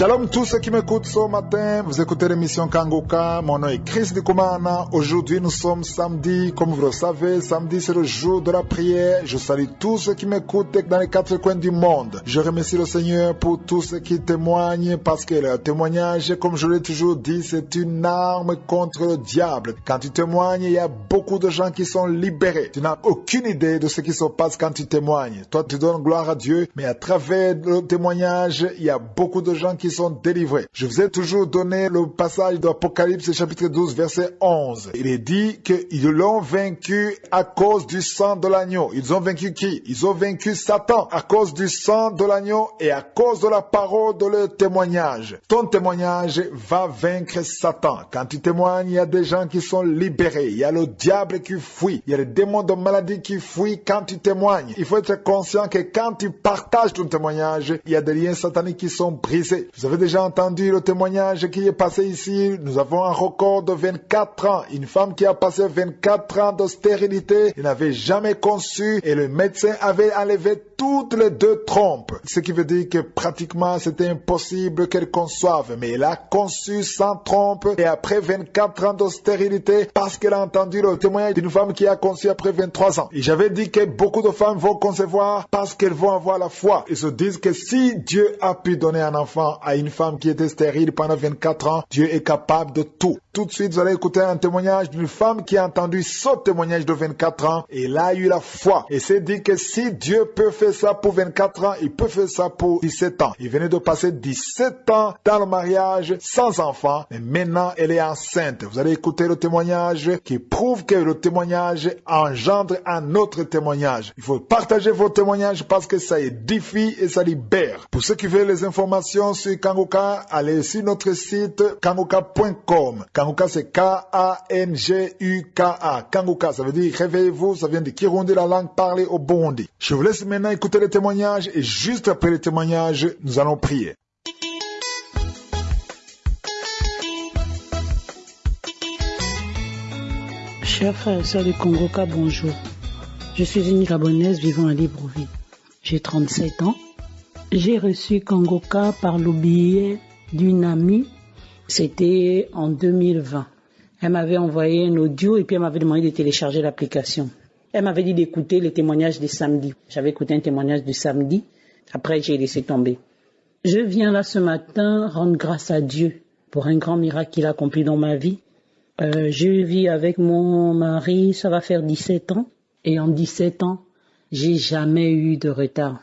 Speaker 7: Shalom tous ceux qui m'écoutent ce matin, vous écoutez l'émission Kangoka, mon nom est Chris Kumana. Aujourd'hui nous sommes samedi, comme vous le savez, samedi c'est le jour de la prière. Je salue tous ceux qui m'écoutent dans les quatre coins du monde. Je remercie le Seigneur pour tous ceux qui témoignent parce que le témoignage, comme je l'ai toujours dit, c'est une arme contre le diable. Quand tu témoignes, il y a beaucoup de gens qui sont libérés. Tu n'as aucune idée de ce qui se passe quand tu témoignes. Toi tu donnes gloire à Dieu, mais à travers le témoignage, il y a beaucoup de gens qui sont délivrés. Je vous ai toujours donné le passage d'Apocalypse chapitre 12 verset 11. Il est dit qu'ils l'ont vaincu à cause du sang de l'agneau. Ils ont vaincu qui? Ils ont vaincu Satan à cause du sang de l'agneau et à cause de la parole de leur témoignage. Ton témoignage va vaincre Satan. Quand tu témoignes, il y a des gens qui sont libérés. Il y a le diable qui fuit. Il y a les démons de maladie qui fuient quand tu témoignes. Il faut être conscient que quand tu partages ton témoignage, il y a des liens sataniques qui sont brisés. Vous avez déjà entendu le témoignage qui est passé ici? Nous avons un record de 24 ans. Une femme qui a passé 24 ans de stérilité, elle n'avait jamais conçu et le médecin avait enlevé toutes les deux trompes. Ce qui veut dire que pratiquement c'était impossible qu'elle conçoive. Mais elle a conçu sans trompe et après 24 ans de stérilité parce qu'elle a entendu le témoignage d'une femme qui a conçu après 23 ans. Et j'avais dit que beaucoup de femmes vont concevoir parce qu'elles vont avoir la foi. Ils se disent que si Dieu a pu donner un enfant à une femme qui était stérile pendant 24 ans, Dieu est capable de tout. Tout de suite, vous allez écouter un témoignage d'une femme qui a entendu ce témoignage de 24 ans et elle a eu la foi. Et s'est dit que si Dieu peut faire ça pour 24 ans, il peut faire ça pour 17 ans. Il venait de passer 17 ans dans le mariage sans enfant, mais maintenant elle est enceinte. Vous allez écouter le témoignage qui prouve que le témoignage engendre un autre témoignage. Il faut partager vos témoignages parce que ça édifie et ça libère. Pour ceux qui veulent les informations sur Kangoka, allez sur notre site kangoka.com. Kanguka, c'est K-A-N-G-U-K-A. Kanguka, ça veut dire réveillez-vous, ça vient de Kirundi, la langue parlée au Burundi. Je vous laisse maintenant écouter les témoignages et juste après les témoignages, nous allons prier.
Speaker 8: Chers frères et sœurs du Congoka, bonjour. Je suis une Gabonaise vivant à Libreville. J'ai 37 ans. J'ai reçu Congoka par le biais d'une amie c'était en 2020. Elle m'avait envoyé un audio et puis elle m'avait demandé de télécharger l'application. Elle m'avait dit d'écouter les témoignages du samedi. J'avais écouté un témoignage du samedi. Après, j'ai laissé tomber. Je viens là ce matin rendre grâce à Dieu pour un grand miracle qu'il a accompli dans ma vie. Euh, je vis avec mon mari, ça va faire 17 ans. Et en 17 ans, j'ai jamais eu de retard.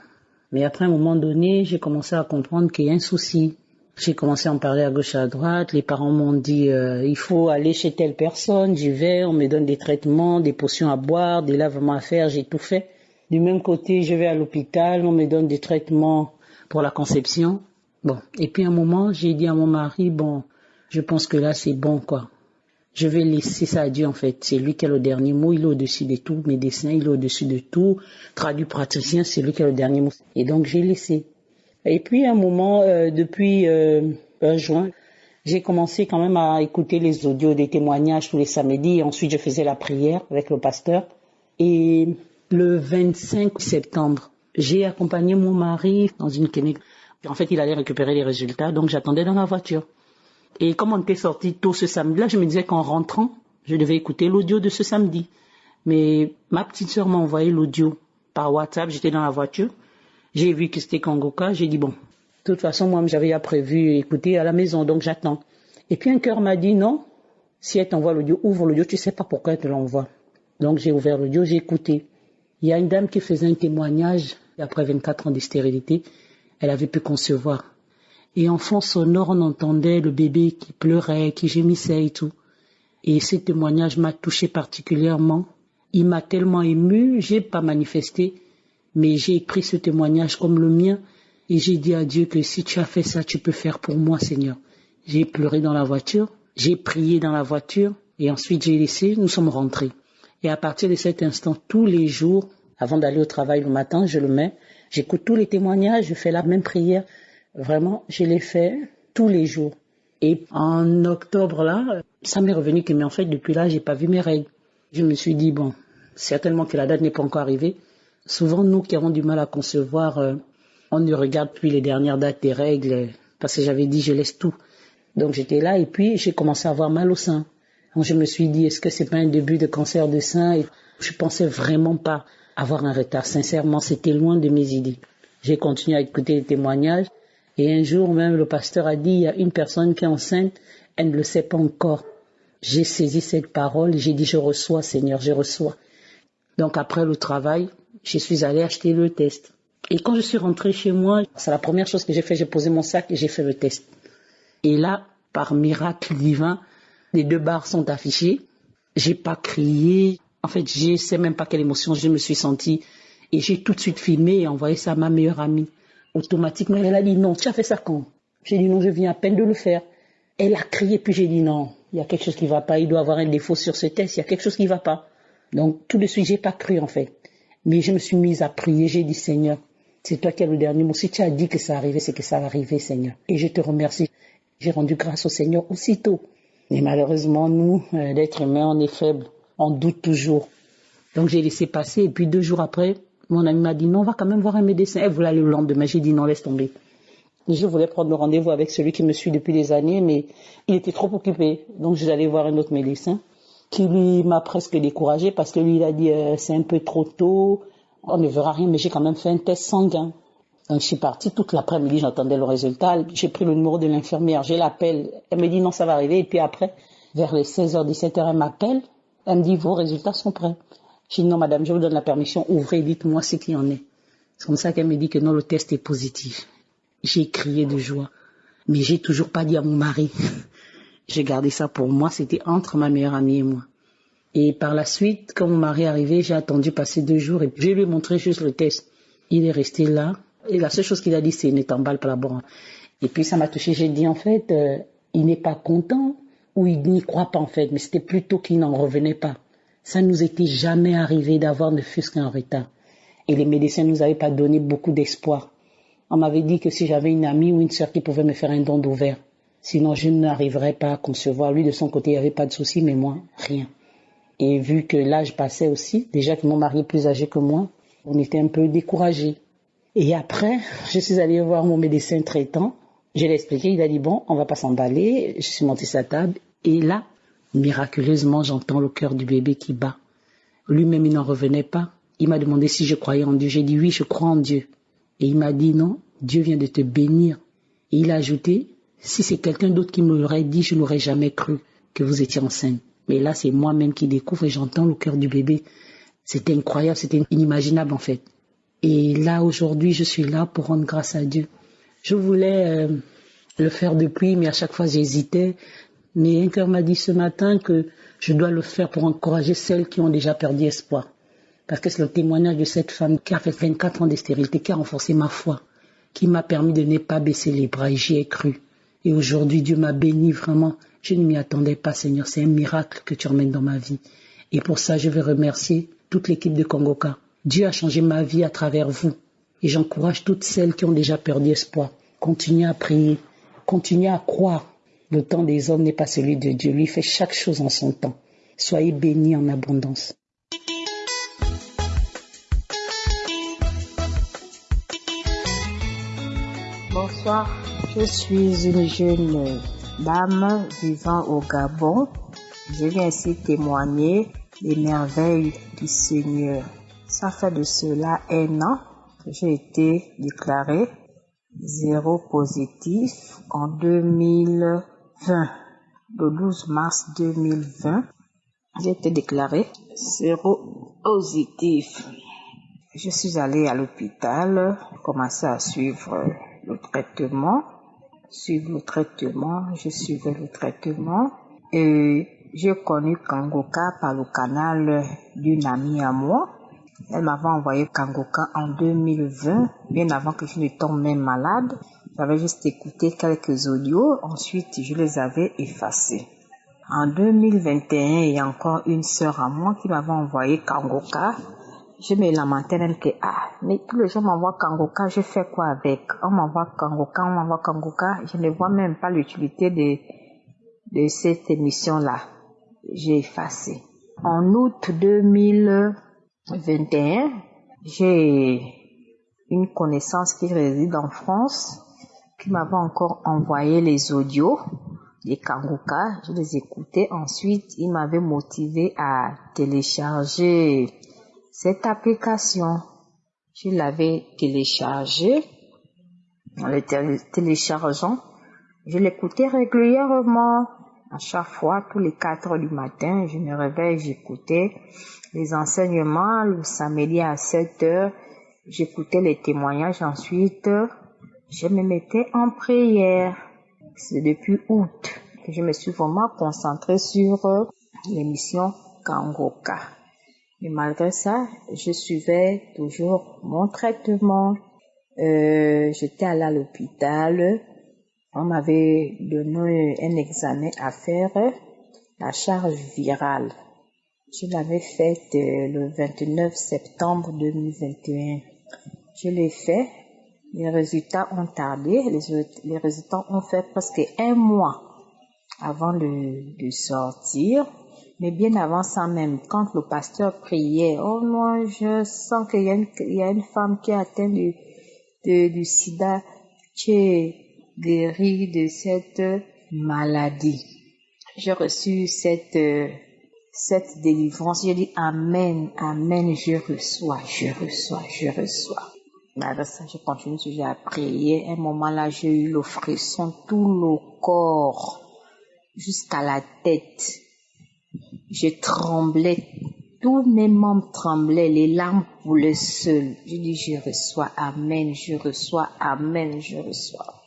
Speaker 8: Mais après un moment donné, j'ai commencé à comprendre qu'il y a un souci. J'ai commencé à en parler à gauche et à droite. Les parents m'ont dit euh, il faut aller chez telle personne. J'y vais, on me donne des traitements, des potions à boire, des lavements à faire. J'ai tout fait. Du même côté, je vais à l'hôpital, on me donne des traitements pour la conception. Bon, et puis à un moment, j'ai dit à mon mari bon, je pense que là c'est bon quoi. Je vais laisser ça à Dieu en fait. C'est lui qui a le dernier mot. Il est au-dessus de tout. Médecin, il est au-dessus de tout. Traduit praticien, c'est lui qui a le dernier mot. Et donc j'ai laissé. Et puis à un moment, euh, depuis euh, juin, j'ai commencé quand même à écouter les audios des témoignages tous les samedis. Ensuite, je faisais la prière avec le pasteur. Et le 25 septembre, j'ai accompagné mon mari dans une clinique. En fait, il allait récupérer les résultats, donc j'attendais dans la voiture. Et comme on était sorti tôt ce samedi-là, je me disais qu'en rentrant, je devais écouter l'audio de ce samedi. Mais ma petite sœur m'a envoyé l'audio par WhatsApp, j'étais dans la voiture. J'ai vu que c'était Kangoka, j'ai dit bon, de toute façon, moi, j'avais prévu écouter à la maison, donc j'attends. Et puis un cœur m'a dit non, si elle t'envoie l'audio, ouvre l'audio, tu sais pas pourquoi elle te l'envoie. Donc j'ai ouvert l'audio, j'ai écouté. Il y a une dame qui faisait un témoignage après 24 ans de stérilité, elle avait pu concevoir. Et en fond sonore, on entendait le bébé qui pleurait, qui gémissait et tout. Et ce témoignage m'a touché particulièrement. Il m'a tellement ému, j'ai pas manifesté, mais j'ai pris ce témoignage comme le mien et j'ai dit à Dieu que si tu as fait ça, tu peux faire pour moi, Seigneur. J'ai pleuré dans la voiture, j'ai prié dans la voiture et ensuite j'ai laissé, nous sommes rentrés. Et à partir de cet instant, tous les jours, avant d'aller au travail le matin, je le mets, j'écoute tous les témoignages, je fais la même prière. Vraiment, je l'ai fait tous les jours. Et en octobre là, ça m'est revenu que mais en fait depuis là, j'ai pas vu mes règles. Je me suis dit bon, certainement que la date n'est pas encore arrivée. Souvent, nous qui avons du mal à concevoir, euh, on ne regarde plus les dernières dates des règles. parce que j'avais dit je laisse tout. Donc j'étais là et puis j'ai commencé à avoir mal au sein. Donc je me suis dit est-ce que c'est pas un début de cancer de sein? Et Je pensais vraiment pas avoir un retard. Sincèrement, c'était loin de mes idées. J'ai continué à écouter les témoignages et un jour même le pasteur a dit il y a une personne qui est enceinte, elle ne le sait pas encore. J'ai saisi cette parole j'ai dit je reçois Seigneur, je reçois. Donc après le travail, je suis allée acheter le test. Et quand je suis rentrée chez moi, c'est la première chose que j'ai fait, j'ai posé mon sac et j'ai fait le test. Et là, par miracle divin, les deux barres sont affichées. J'ai pas crié. En fait, je sais même pas quelle émotion je me suis sentie. Et j'ai tout de suite filmé et envoyé ça à ma meilleure amie. Automatiquement, elle a dit non, tu as fait ça quand? J'ai dit non, je viens à peine de le faire. Elle a crié, puis j'ai dit non, il y a quelque chose qui va pas, il doit avoir un défaut sur ce test, il y a quelque chose qui va pas. Donc, tout de suite, j'ai pas cru, en fait. Mais je me suis mise à prier, j'ai dit, Seigneur, c'est toi qui as le dernier mot. Si tu as dit que ça arrivait, c'est que ça va arriver, Seigneur. Et je te remercie. J'ai rendu grâce au Seigneur aussitôt. Mais malheureusement, nous, euh, l'être humain, on est faible. On doute toujours. Donc, j'ai laissé passer. Et puis, deux jours après, mon ami m'a dit, non, on va quand même voir un médecin. Elle voulait aller le lendemain. J'ai dit, non, laisse tomber. Je voulais prendre rendez-vous avec celui qui me suit depuis des années, mais il était trop occupé. Donc, j'allais voir un autre médecin qui lui m'a presque découragé parce que lui, il a dit, euh, c'est un peu trop tôt, on ne verra rien, mais j'ai quand même fait un test sanguin. Donc, je suis partie toute l'après-midi, j'entendais le résultat. J'ai pris le numéro de l'infirmière, je l'appelle. Elle me dit, non, ça va arriver. Et puis après, vers les 16h, 17h, elle m'appelle. Elle me dit, vos résultats sont prêts. Je dis, non, madame, je vous donne la permission, ouvrez, dites-moi ce qu'il y en est. C'est comme ça qu'elle me dit que non, le test est positif. J'ai crié de joie. Mais j'ai toujours pas dit à mon mari. J'ai gardé ça pour moi. C'était entre ma meilleure amie et moi. Et par la suite, quand mon mari est arrivé, j'ai attendu passer deux jours et je lui ai montré juste le test. Il est resté là. Et la seule chose qu'il a dit, c'est ne t'emballe pas là-bas. Et puis ça m'a touché. J'ai dit, en fait, euh, il n'est pas content ou il n'y croit pas, en fait. Mais c'était plutôt qu'il n'en revenait pas. Ça nous était jamais arrivé d'avoir ne fût-ce qu'un retard. Et les médecins nous avaient pas donné beaucoup d'espoir. On m'avait dit que si j'avais une amie ou une sœur qui pouvait me faire un don d'ouvert, sinon je n'arriverais pas à concevoir. Lui, de son côté, il n'y avait pas de souci, mais moi, rien. Et vu que l'âge passait aussi, déjà que mon mari est plus âgé que moi, on était un peu découragés. Et après, je suis allée voir mon médecin traitant. Je l'ai expliqué, il a dit bon, on va pas s'emballer. Je suis montée sa table et là, miraculeusement, j'entends le cœur du bébé qui bat. Lui-même, il n'en revenait pas. Il m'a demandé si je croyais en Dieu. J'ai dit oui, je crois en Dieu. Et il m'a dit non, Dieu vient de te bénir. Et il a ajouté, si c'est quelqu'un d'autre qui me l'aurait dit, je n'aurais jamais cru que vous étiez enceinte. Mais là, c'est moi-même qui découvre et j'entends le cœur du bébé. C'était incroyable, c'était inimaginable en fait. Et là, aujourd'hui, je suis là pour rendre grâce à Dieu. Je voulais euh, le faire depuis, mais à chaque fois, j'hésitais. Mais un cœur m'a dit ce matin que je dois le faire pour encourager celles qui ont déjà perdu espoir. Parce que c'est le témoignage de cette femme qui a fait 24 ans de stérilité, qui a renforcé ma foi, qui m'a permis de ne pas baisser les bras et j'y ai cru. Et aujourd'hui, Dieu m'a béni vraiment. Je ne m'y attendais pas, Seigneur. C'est un miracle que tu emmènes dans ma vie. Et pour ça, je veux remercier toute l'équipe de Congoka. Dieu a changé ma vie à travers vous. Et j'encourage toutes celles qui ont déjà perdu espoir. Continuez à prier. Continuez à croire. Le temps des hommes n'est pas celui de Dieu. Lui fait chaque chose en son temps. Soyez bénis en abondance.
Speaker 9: Bonsoir, je suis une jeune dame vivant au Gabon. Je viens ici témoigner les merveilles du Seigneur. Ça fait de cela un an que j'ai été déclarée zéro positif en 2020. Le 12 mars 2020, j'ai été déclarée zéro positif. Je suis allée à l'hôpital, commencé à suivre le traitement, suivre le traitement, je suivais le traitement et j'ai connu Kangoka par le canal d'une amie à moi. Elle m'avait envoyé Kangoka en 2020, bien avant que je ne tombe malade. J'avais juste écouté quelques audios, ensuite je les avais effacés. En 2021, il y a encore une sœur à moi qui m'avait envoyé Kangoka je me lamentais que, ah, mais tous les gens m'envoient Kangoka, je fais quoi avec? On m'envoie Kangoka, on m'envoie Kangoka, je ne vois même pas l'utilité de, de cette émission-là. J'ai effacé. En août 2021, j'ai une connaissance qui réside en France qui m'avait encore envoyé les audios des Kangoka. Je les écoutais. Ensuite, il m'avait motivé à télécharger cette application. Je l'avais téléchargée. En le téléchargeant, je l'écoutais régulièrement. À chaque fois, tous les 4 heures du matin, je me réveille, j'écoutais les enseignements. Le samedi à 7 heures, j'écoutais les témoignages. Ensuite, je me mettais en prière. C'est depuis août que je me suis vraiment concentrée sur l'émission Kangoka. Mais malgré ça, je suivais toujours mon traitement. Euh, J'étais allée à l'hôpital. On m'avait donné un examen à faire, la charge virale. Je l'avais faite le 29 septembre 2021. Je l'ai fait. Les résultats ont tardé. Les, résultats ont fait presque un mois avant de sortir. Mais bien avant ça même, quand le pasteur priait, oh moi je sens qu'il y, y, a une femme qui est atteinte du, de, du sida, qui est guérie de cette maladie. J'ai reçu cette, cette délivrance. J'ai dit Amen, Amen, je reçois, je reçois, je reçois. Malgré ça, je continue toujours à prier. Un moment là, j'ai eu le frisson, tout le corps, jusqu'à la tête. Je tremblais, tous mes membres tremblaient, les larmes coulaient seules. Je dis, je reçois, Amen, je reçois, Amen, je reçois.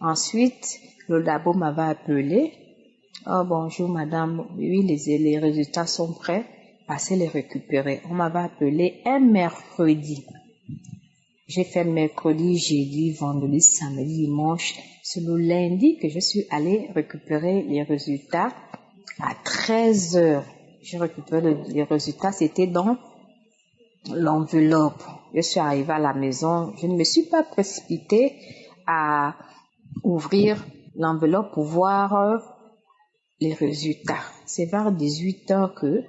Speaker 9: Ensuite, le labo m'avait appelé. Oh, bonjour, madame. Oui, les, les résultats sont prêts. Passez les récupérer. On m'avait appelé un mercredi. J'ai fait mercredi, jeudi, vendredi, samedi, dimanche. C'est le lundi que je suis allée récupérer les résultats à 13 heures. J'ai récupéré les résultats, c'était dans l'enveloppe. Je suis arrivée à la maison, je ne me suis pas précipitée à ouvrir l'enveloppe pour voir les résultats. C'est vers 18 heures que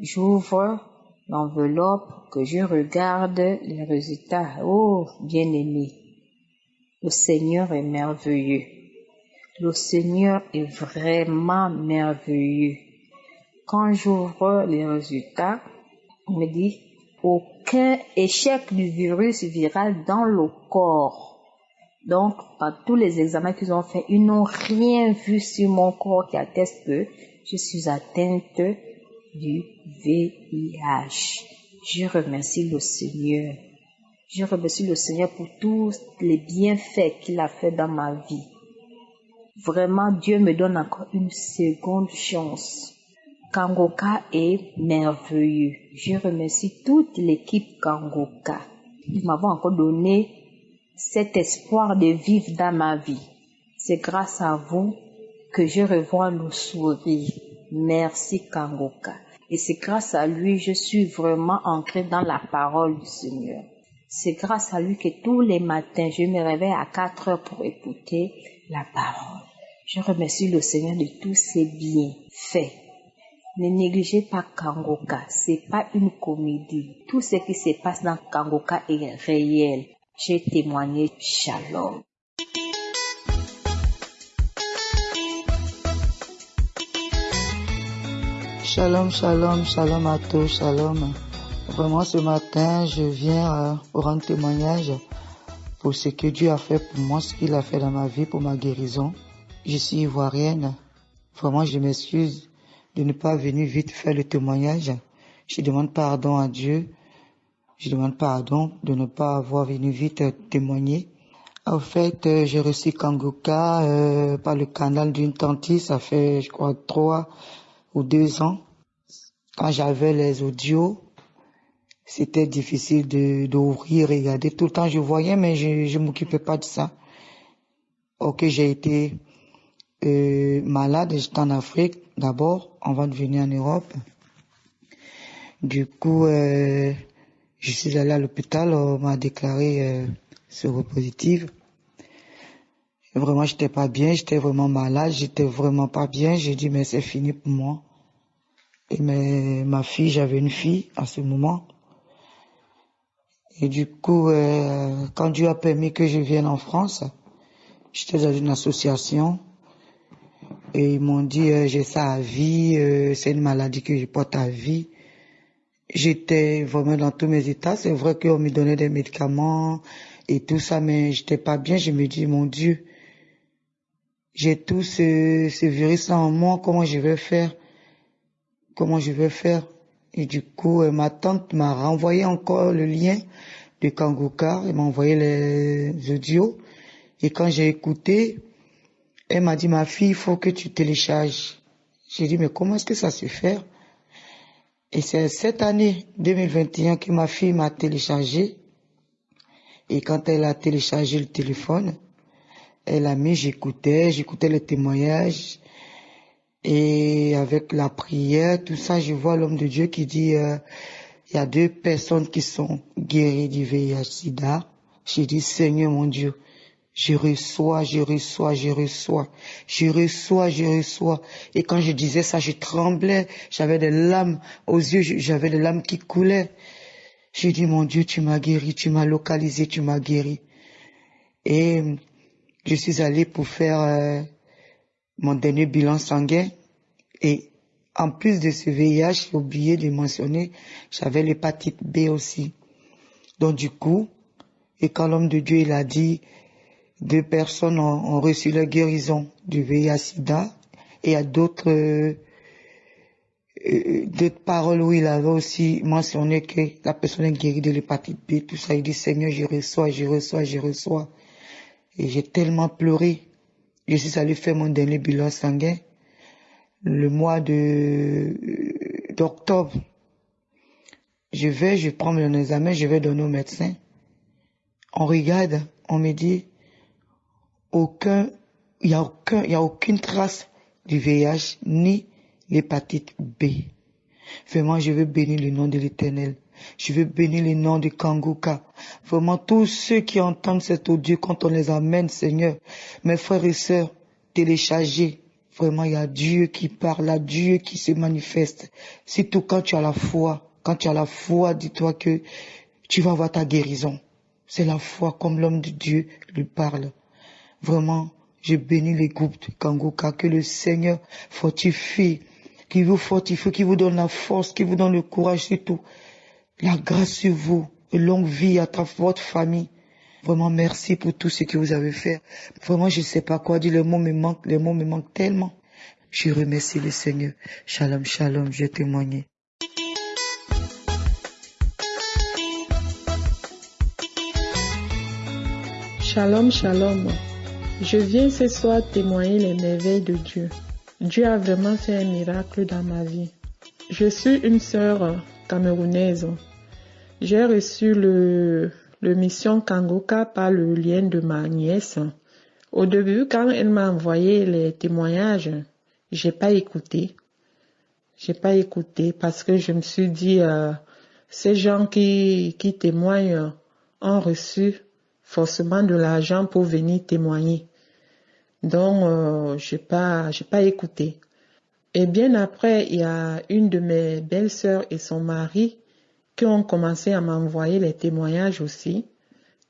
Speaker 9: j'ouvre l'enveloppe, que je regarde les résultats. Oh, bien-aimé, le Seigneur est merveilleux. Le Seigneur est vraiment merveilleux. Quand j'ouvre les résultats, on me dit aucun échec du virus viral dans le corps. Donc, par tous les examens qu'ils ont fait, ils n'ont rien vu sur mon corps qui atteste que je suis atteinte du VIH. Je remercie le Seigneur. Je remercie le Seigneur pour tous les bienfaits qu'il a fait dans ma vie. Vraiment, Dieu me donne encore une seconde chance. Kangoka est merveilleux. Je remercie toute l'équipe Kangoka. Ils m'avons encore donné cet espoir de vivre dans ma vie. C'est grâce à vous que je revois le sourire. Merci Kangoka. Et c'est grâce à lui, je suis vraiment ancrée dans la parole du Seigneur. C'est grâce à lui que tous les matins, je me réveille à 4 heures pour écouter la parole. Je remercie le Seigneur de tous ses bienfaits. Ne négligez pas Kangoka, c'est pas une comédie. Tout ce qui se passe dans Kangoka est réel. J'ai témoigné Shalom.
Speaker 10: Shalom, shalom, shalom à tous, shalom. Vraiment ce matin, je viens euh, rendre témoignage pour ce que Dieu a fait pour moi, ce qu'il a fait dans ma vie, pour ma guérison. Je suis ivoirienne. Vraiment, je m'excuse de ne pas venir vite faire le témoignage. Je demande pardon à Dieu. Je demande pardon de ne pas avoir venu vite témoigner. En fait, euh, j'ai reçu Kangoka euh, par le canal d'une tante. Ça fait, je crois, trois ou deux ans. Quand j'avais les audios, c'était difficile de d'ouvrir, regarder. Tout le temps, je voyais, mais je je m'occupais pas de ça. Ok, j'ai été euh, malade, j'étais en Afrique d'abord, avant de venir en Europe. Du coup, euh, je suis allé à l'hôpital, on m'a déclaré euh, séropositive. Vraiment, j'étais pas bien, j'étais vraiment malade, j'étais vraiment pas bien. J'ai dit, mais c'est fini pour moi. Et mais, ma fille, j'avais une fille à ce moment. Et du coup, euh, quand Dieu a permis que je vienne en France, J'étais dans une association et ils m'ont dit euh, j'ai ça à vie, euh, c'est une maladie que je porte à vie. J'étais vraiment dans tous mes états. C'est vrai qu'on me donnait des médicaments et tout ça, mais j'étais pas bien. Je me dis mon Dieu, j'ai tout ce, ce virus en moi, comment je vais faire? Comment je vais faire? Et du coup, euh, ma tante m'a renvoyé encore le lien de Kangoka, elle m'a envoyé les audios. Et quand j'ai écouté, elle m'a dit, ma fille, il faut que tu télécharges. J'ai dit, mais comment est-ce que ça se fait? Et c'est cette année 2021 que ma fille m'a téléchargé. Et quand elle a téléchargé le téléphone, elle a mis, j'écoutais, j'écoutais les témoignages. Et avec la prière, tout ça, je vois l'homme de Dieu qui dit, euh, il y a deux personnes qui sont guéries du VIH-Sida. J'ai dit, Seigneur mon Dieu, je reçois, je reçois, je reçois, je reçois, je reçois. Et quand je disais ça, je tremblais, j'avais des larmes aux yeux, j'avais des larmes qui coulaient. J'ai dit, mon Dieu, tu m'as guéri, tu m'as localisé, tu m'as guéri. Et je suis allé pour faire euh, mon dernier bilan sanguin. Et en plus de ce VIH, j'ai oublié de mentionner, j'avais l'hépatite B aussi. Donc du coup, et quand l'homme de Dieu il a dit, deux personnes ont, reçu la guérison du VIH-Sida, et il y a d'autres euh, euh, d'autres paroles où il avait aussi mentionné que la personne est guérie de l'hépatite B, tout ça. Il dit, Seigneur, je reçois, je reçois, je reçois. Et j'ai tellement pleuré. Je suis allé faire mon dernier bilan sanguin le mois de d'octobre. Je vais, je prends mon examen, je vais donner au médecin. On regarde, on me dit, aucun, il n'y a aucun, y a aucune trace du VIH ni l'hépatite B. Vraiment, je veux bénir le nom de l'éternel. Je veux bénir le nom de Kanguka. Vraiment, tous ceux qui entendent cet audio, quand on les amène, Seigneur, mes frères et sœurs, téléchargez. Vraiment, il y a Dieu qui parle, il Dieu qui se manifeste. Surtout quand tu as la foi. Quand tu as la foi, dis-toi que tu vas voir ta guérison. C'est la foi comme l'homme de Dieu lui parle. Vraiment, je bénis les groupes de Kanguka, que le Seigneur fortifie, qui vous fortifie, qui vous donne la force, qui vous donne le courage surtout la grâce sur vous et longue vie à ta, votre famille. Vraiment merci pour tout ce que vous avez fait. Vraiment, je ne sais pas quoi dire. Les mots me manquent, les mots me manquent tellement. Je remercie le Seigneur. Shalom, shalom, je témoigné.
Speaker 11: Shalom, shalom. Je viens ce soir témoigner les merveilles de Dieu. Dieu a vraiment fait un miracle dans ma vie. Je suis une sœur camerounaise j'ai reçu le, le mission Kangoka par le lien de ma nièce. Au début, quand elle m'a envoyé les témoignages, j'ai pas écouté. J'ai pas écouté parce que je me suis dit, euh, ces gens qui, qui témoignent ont reçu forcément de l'argent pour venir témoigner. Donc, euh, j'ai pas, écouté. Et bien après, il y a une de mes belles-sœurs et son mari qui ont commencé à m'envoyer les témoignages aussi,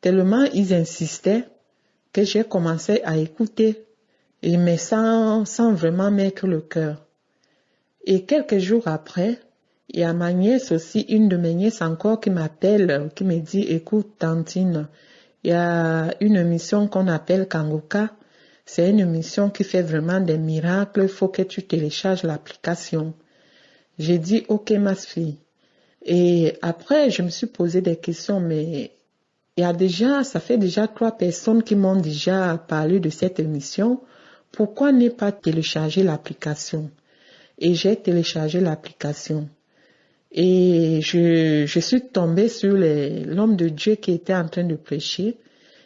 Speaker 11: tellement ils insistaient que j'ai commencé à écouter, mais sans, sans vraiment mettre le cœur. Et quelques jours après, il y a ma nièce aussi, une de mes nièces encore qui m'appelle, qui me dit, écoute, Tantine, il y a une mission qu'on appelle Kangoka. C'est une mission qui fait vraiment des miracles. Il faut que tu télécharges l'application. J'ai dit, ok, ma fille. Et après, je me suis posé des questions, mais il y a déjà, ça fait déjà trois personnes qui m'ont déjà parlé de cette émission. Pourquoi ne pas télécharger l'application? Et j'ai téléchargé l'application. Et je, je suis tombée sur l'homme de Dieu qui était en train de prêcher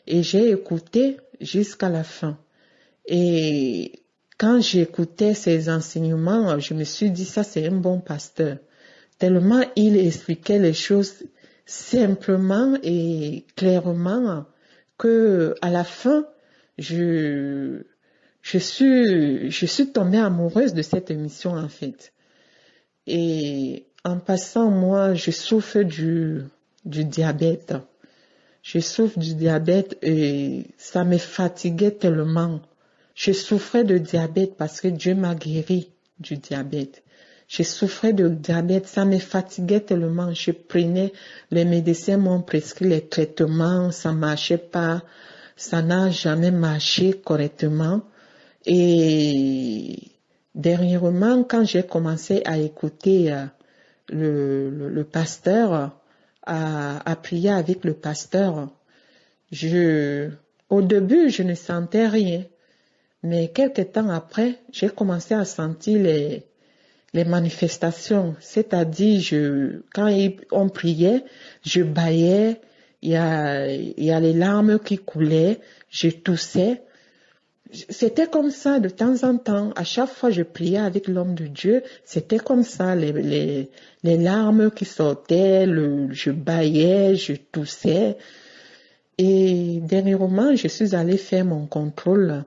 Speaker 11: et j'ai écouté jusqu'à la fin. Et quand j'écoutais ses enseignements, je me suis dit, ça c'est un bon pasteur tellement il expliquait les choses simplement et clairement que à la fin, je, je suis, je suis tombée amoureuse de cette émission en fait. Et en passant, moi, je souffre du, du diabète. je souffre du diabète et ça me fatiguait tellement. Je souffrais de diabète parce que Dieu m'a guéri du diabète. Je souffrais de diabète, ça me fatiguait tellement. Je prenais, les médecins m'ont prescrit les traitements, ça marchait pas, ça n'a jamais marché correctement. Et dernièrement, quand j'ai commencé à écouter le, le, pasteur, à, à, avec le pasteur, je, au début, je ne sentais rien. Mais quelques temps après, j'ai commencé à sentir les, les manifestations, c'est-à-dire je, quand on priait, je baillais, il y a, il y a les larmes qui coulaient, je toussais. C'était comme ça de temps en temps. À chaque fois je priais avec l'homme de Dieu, c'était comme ça, les, larmes qui sortaient, je baillais, je toussais. Et dernièrement, je suis allée faire mon contrôle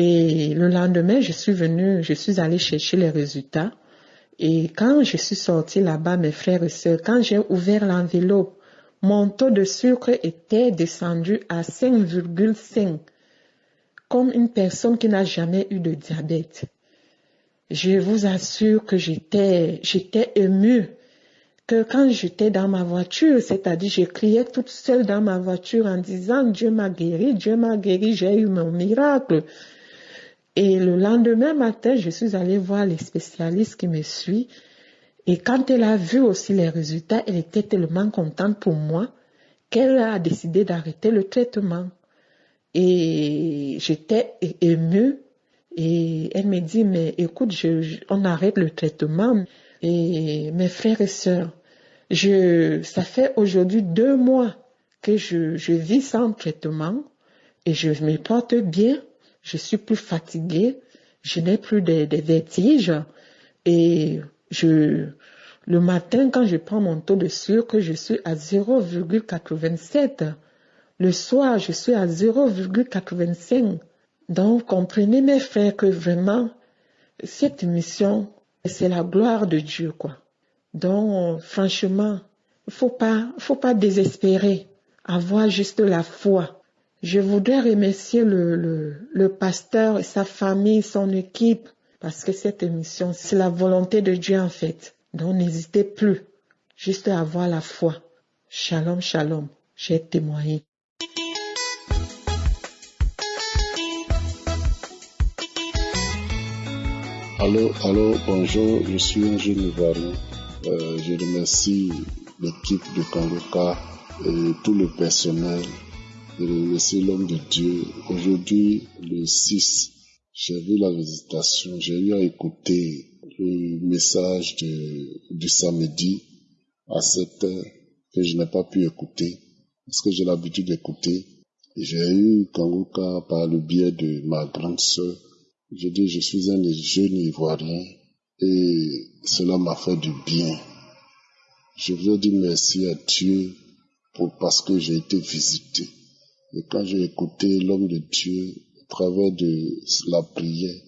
Speaker 11: et le lendemain, je suis venue, je suis allée chercher les résultats. Et quand je suis sortie là-bas, mes frères et sœurs, quand j'ai ouvert l'enveloppe, mon taux de sucre était descendu à 5,5, comme une personne qui n'a jamais eu de diabète. Je vous assure que j'étais, j'étais émue que quand j'étais dans ma voiture, c'est-à-dire je criais toute seule dans ma voiture en disant Dieu m'a guéri, Dieu m'a guéri, j'ai eu mon miracle. Et le lendemain matin, je suis allée voir les spécialistes qui me suivent. Et quand elle a vu aussi les résultats, elle était tellement contente pour moi qu'elle a décidé d'arrêter le traitement. Et j'étais émue. Et elle me dit, mais écoute, on arrête le traitement. Et mes frères et sœurs, je, ça fait aujourd'hui deux mois que je, je vis sans traitement et je me porte bien je suis plus fatiguée, je n'ai plus de, vertiges et je, le matin quand je prends mon taux de sucre, je suis à 0,87. Le soir, je suis à 0,85. Donc, comprenez mes frères que vraiment, cette mission, c'est la gloire de Dieu, quoi. Donc, franchement, faut pas, faut pas désespérer. Avoir juste la foi. Je voudrais remercier le, le, pasteur sa famille, son équipe, parce que cette émission, c'est la volonté de Dieu en fait. Donc n'hésitez plus, juste avoir la foi. Shalom, shalom, j'ai témoigné.
Speaker 12: Allô, allô, bonjour, je suis un jeune Ivoirien. Euh, je remercie l'équipe de Kangoka et tout le personnel de laisser l'homme de Dieu. Aujourd'hui, le 6, j'ai vu la visitation, j'ai eu à écouter le message de, du samedi à 7 heures que je n'ai pas pu écouter parce que j'ai l'habitude d'écouter. J'ai eu Kanguka par le biais de ma grande sœur. Je dis, je suis un jeune Ivoirien et cela m'a fait du bien. Je veux dire merci à Dieu pour, parce que j'ai été visité. Et quand j'ai écouté l'homme de Dieu à travers de la prière,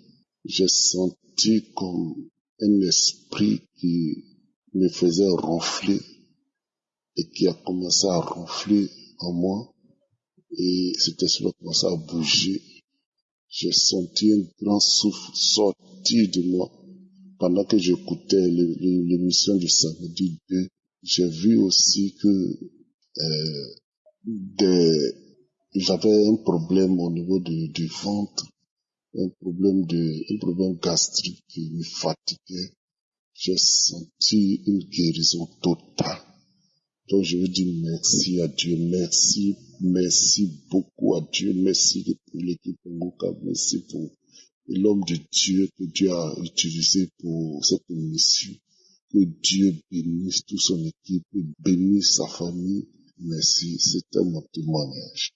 Speaker 12: j'ai senti comme un esprit qui me faisait ronfler et qui a commencé à ronfler en moi. Et cet esprit a commencé à bouger. J'ai senti un grand souffle sortir de moi. Pendant que j'écoutais l'émission du samedi 2, j'ai vu aussi que euh, j'avais un problème au niveau du, du ventre, un problème de, un problème gastrique qui me fatiguait. J'ai senti une guérison totale. Donc je veux dire merci à Dieu, merci, merci beaucoup à Dieu, merci pour l'équipe Ngoka, merci pour l'homme de Dieu que Dieu a utilisé pour cette mission. Que Dieu bénisse toute son équipe, bénisse sa famille. Merci, c'était mon témoignage.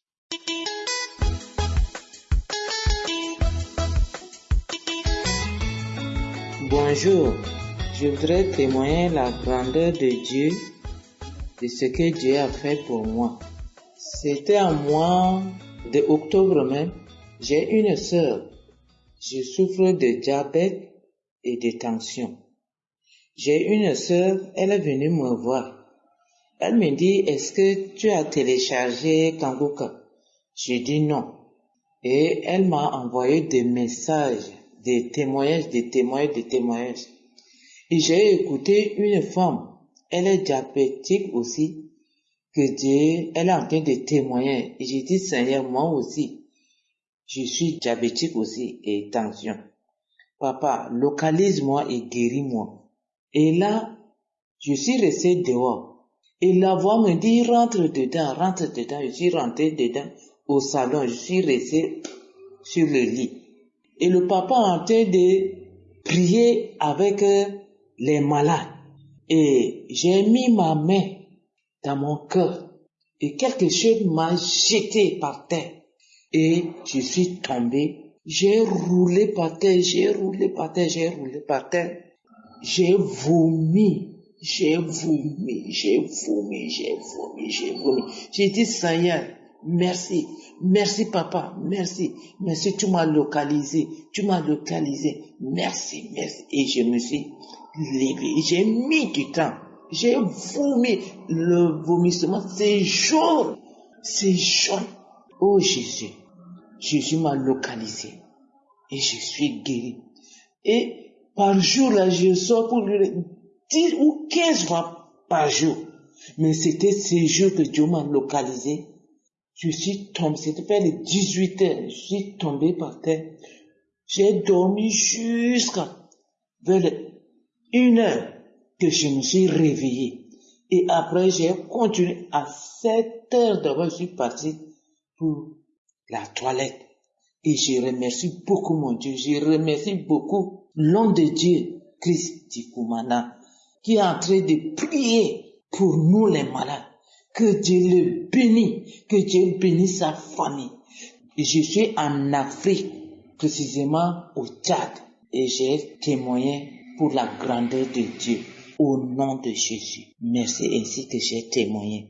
Speaker 6: Bonjour, je voudrais témoigner la grandeur de Dieu, de ce que Dieu a fait pour moi. C'était en mois de octobre même, j'ai une sœur. Je souffre de diabète et de tension. J'ai une sœur, elle est venue me voir. Elle me dit, est-ce que tu as téléchargé Kanguka Je dis non. Et elle m'a envoyé des messages, des témoignages, des témoignages, des témoignages. Et j'ai écouté une femme, elle est diabétique aussi, que Dieu, elle est en train de témoigner. Et j'ai dit, Seigneur, moi aussi, je suis diabétique aussi et tension. Papa, localise-moi et guéris-moi. Et là, je suis resté dehors. Et la voix me dit, rentre dedans, rentre dedans. Je suis rentré dedans au salon. Je suis resté sur le lit. Et le papa en train de prier avec euh, les malades. Et j'ai mis ma main dans mon cœur. Et quelque chose m'a jeté par terre. Et je suis tombé. J'ai roulé par terre, j'ai roulé par terre, j'ai roulé par terre. J'ai vomi, j'ai vomi, j'ai vomi, j'ai vomi, j'ai vomi. J'ai dit, Seigneur, merci, merci papa, merci, merci, tu m'as localisé, tu m'as localisé, merci, merci. Et je me suis levé, j'ai mis du temps, j'ai vomi, le vomissement, c'est jaune, c'est jaune. Oh Jésus, Jésus m'a localisé et je suis guéri. Et par jour, là, je sors pour lui 10 ou 15 fois par jour. Mais c'était ces jours que Dieu m'a localisé. Je suis tombé, c'était vers les 18 heures, je suis tombé par terre. J'ai dormi jusqu'à vers une heure que je me suis réveillé. Et après, j'ai continué à 7 heures d'abord, je suis parti pour la toilette. Et je remercie beaucoup mon Dieu, je remercie beaucoup l'homme de Dieu, Christ Tikumana, qui est en train de prier pour nous les malades. Que Dieu le bénisse, que Dieu bénisse sa famille. Et je suis en Afrique, précisément au Tchad, et j'ai témoigné pour la grandeur de Dieu au nom de Jésus. Merci ainsi que j'ai témoigné.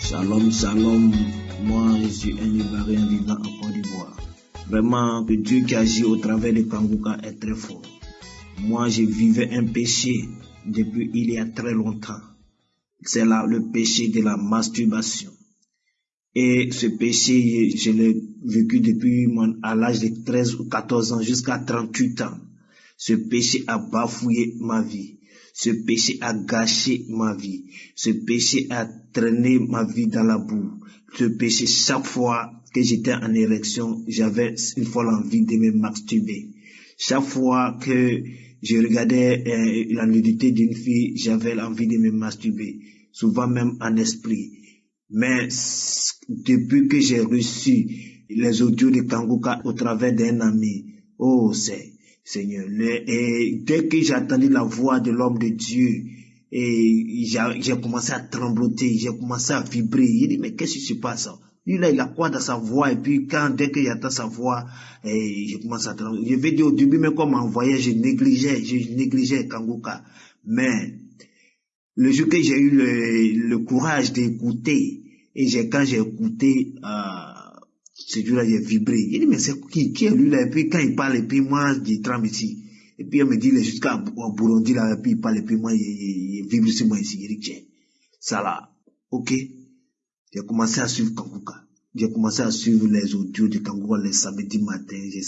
Speaker 13: Shalom, shalom. Moi, je suis un Ivoirien vivant en Côte d'Ivoire. Vraiment, que Dieu qui agit au travers de Kanguka est très fort. Moi, je vivais un péché depuis il y a très longtemps. C'est là le péché de la masturbation. Et ce péché, je l'ai vécu depuis mon, à l'âge de 13 ou 14 ans jusqu'à 38 ans. Ce péché a bafouillé ma vie. Ce péché a gâché ma vie. Ce péché a traîné ma vie dans la boue. Ce péché, chaque fois que j'étais en érection, j'avais une folle envie de me masturber. Chaque fois que je regardais euh, la nudité d'une fille, j'avais envie de me masturber. Souvent même en esprit. Mais depuis que j'ai reçu les audios de Kanguka au travers d'un ami, oh c'est Seigneur, et dès que j'ai entendu la voix de l'homme de Dieu, et j'ai commencé à trembloter, j'ai commencé à vibrer. Il dit, mais qu'est-ce qui se passe? Lui là, il a quoi dans sa voix? Et puis quand, dès qu'il entend sa voix, et je commence à trembler. Je vais dire au début, mais comme en voyage, je négligeais, je négligeais Kanguka. Mais le jour que j'ai eu le, le courage d'écouter, et j'ai, quand j'ai écouté, euh, ce jour-là, j'ai vibré. Il dit, mais c'est qui, qui est lui là? Et puis quand il parle, et puis moi, je tremble ici. Et puis elle me dit, il est jusqu'à Burundi là, et puis il parle, et puis moi, il, vibre sur moi ici. Il dit, tiens, ça là, ok. J'ai commencé à suivre Kanguka. J'ai commencé à suivre les audios de Kangoura les samedis matin. Je.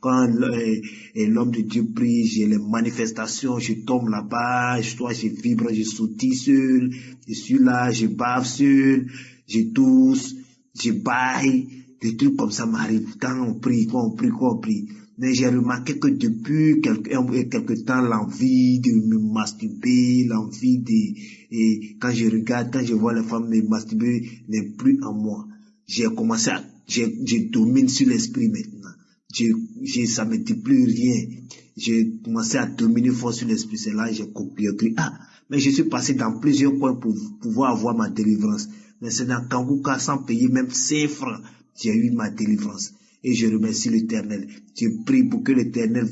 Speaker 13: Quand l'homme de Dieu prie, j'ai les manifestations, je tombe là-bas, je, toi, je vibre, je sautille seul, je suis là, je bave seul, je tousse, je baille, des trucs comme ça m'arrivent. Quand on prie, quand on prie, quand on prie. Mais j'ai remarqué que depuis quelque, quelque temps, l'envie de me masturber, l'envie de, et quand je regarde, quand je vois les femmes me masturber, n'est plus en moi. J'ai commencé à, je, je domine sur l'esprit maintenant. Je, je, ça me dit plus rien. J'ai commencé à dominer fort sur l'esprit. C'est là que j'ai copié, ah, mais je suis passé dans plusieurs coins pour pouvoir avoir ma délivrance. Mais c'est dans Kanguka, sans payer même 5 francs, j'ai eu ma délivrance. Et je remercie l'Éternel. Je prie pour que l'Éternel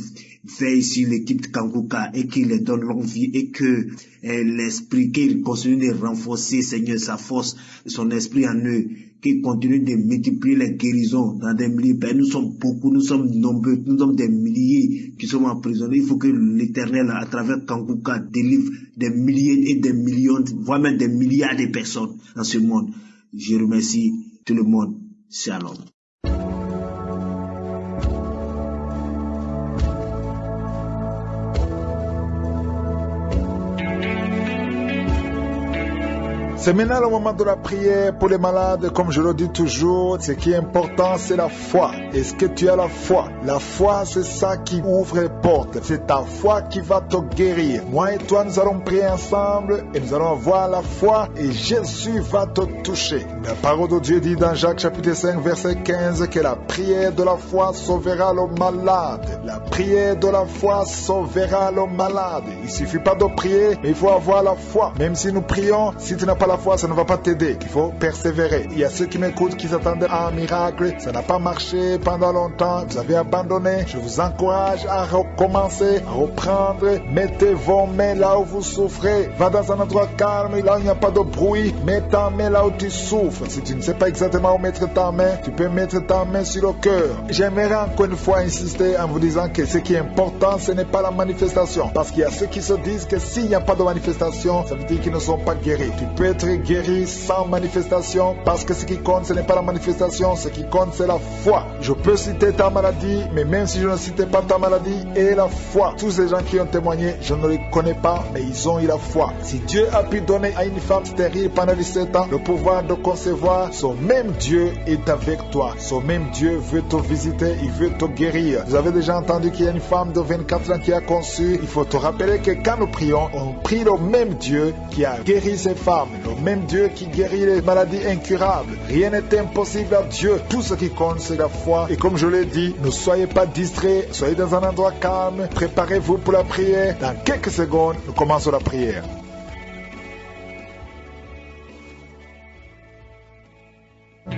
Speaker 13: veille sur l'équipe de Kanguka et qu'il leur donne l'envie et que eh, l'esprit, qu'il continue de renforcer, Seigneur, sa force, son esprit en eux, qu'il continue de multiplier les guérisons dans des milliers. Ben, nous sommes beaucoup, nous sommes nombreux, nous sommes des milliers qui sommes emprisonnés. Il faut que l'Éternel, à travers Kanguka, délivre des milliers et des millions, voire même des milliards de personnes dans ce monde. Je remercie tout le monde. Shalom.
Speaker 7: C'est maintenant le moment de la prière pour les malades. Comme je le dis toujours, ce qui est important, c'est la foi. Est-ce que tu as la foi? La foi, c'est ça qui ouvre les portes. C'est ta foi qui va te guérir. Moi et toi, nous allons prier ensemble et nous allons avoir la foi et Jésus va te toucher. La parole de Dieu dit dans Jacques chapitre 5, verset 15 que la prière de la foi sauvera le malade. La prière de la foi sauvera le malade. Il suffit pas de prier, mais il faut avoir la foi. Même si nous prions, si tu n'as pas la foi, ça ne va pas t'aider. Il faut persévérer. Il y a ceux qui m'écoutent qui s'attendaient à un miracle. Ça n'a pas marché pendant longtemps. Vous avez abandonné. Je vous encourage à recommencer, à reprendre. Mettez vos mains là où vous souffrez. Va dans un endroit calme, là où il n'y a pas de bruit. Mets ta main là où tu souffres. Si tu ne sais pas exactement où mettre ta main, tu peux mettre ta main sur le cœur. J'aimerais encore une fois insister en vous disant que ce qui est important, ce n'est pas la manifestation. Parce qu'il y a ceux qui se disent que s'il n'y a pas de manifestation, ça veut dire qu'ils ne sont pas guéris. Tu peux être guéri sans manifestation parce que ce qui compte, ce n'est pas la manifestation, ce qui compte, c'est la foi. Je peux citer ta maladie, mais même si je ne citais pas ta maladie et la foi, tous ces gens qui ont témoigné, je ne les connais pas, mais ils ont eu la foi. Si Dieu a pu donner à une femme stérile pendant 17 ans le pouvoir de concevoir, son même Dieu est avec toi. Son même Dieu veut te visiter, il veut te guérir. Vous avez déjà entendu qu'il y a une femme de 24 ans qui a conçu. Il faut te rappeler que quand nous prions, on prie le même Dieu qui a guéri ces femmes, même Dieu qui guérit les maladies incurables. Rien n'est impossible à Dieu. Tout ce qui compte, c'est la foi. Et comme je l'ai dit, ne soyez pas distraits, soyez dans un endroit calme, préparez-vous pour la prière. Dans quelques secondes, nous commençons la prière.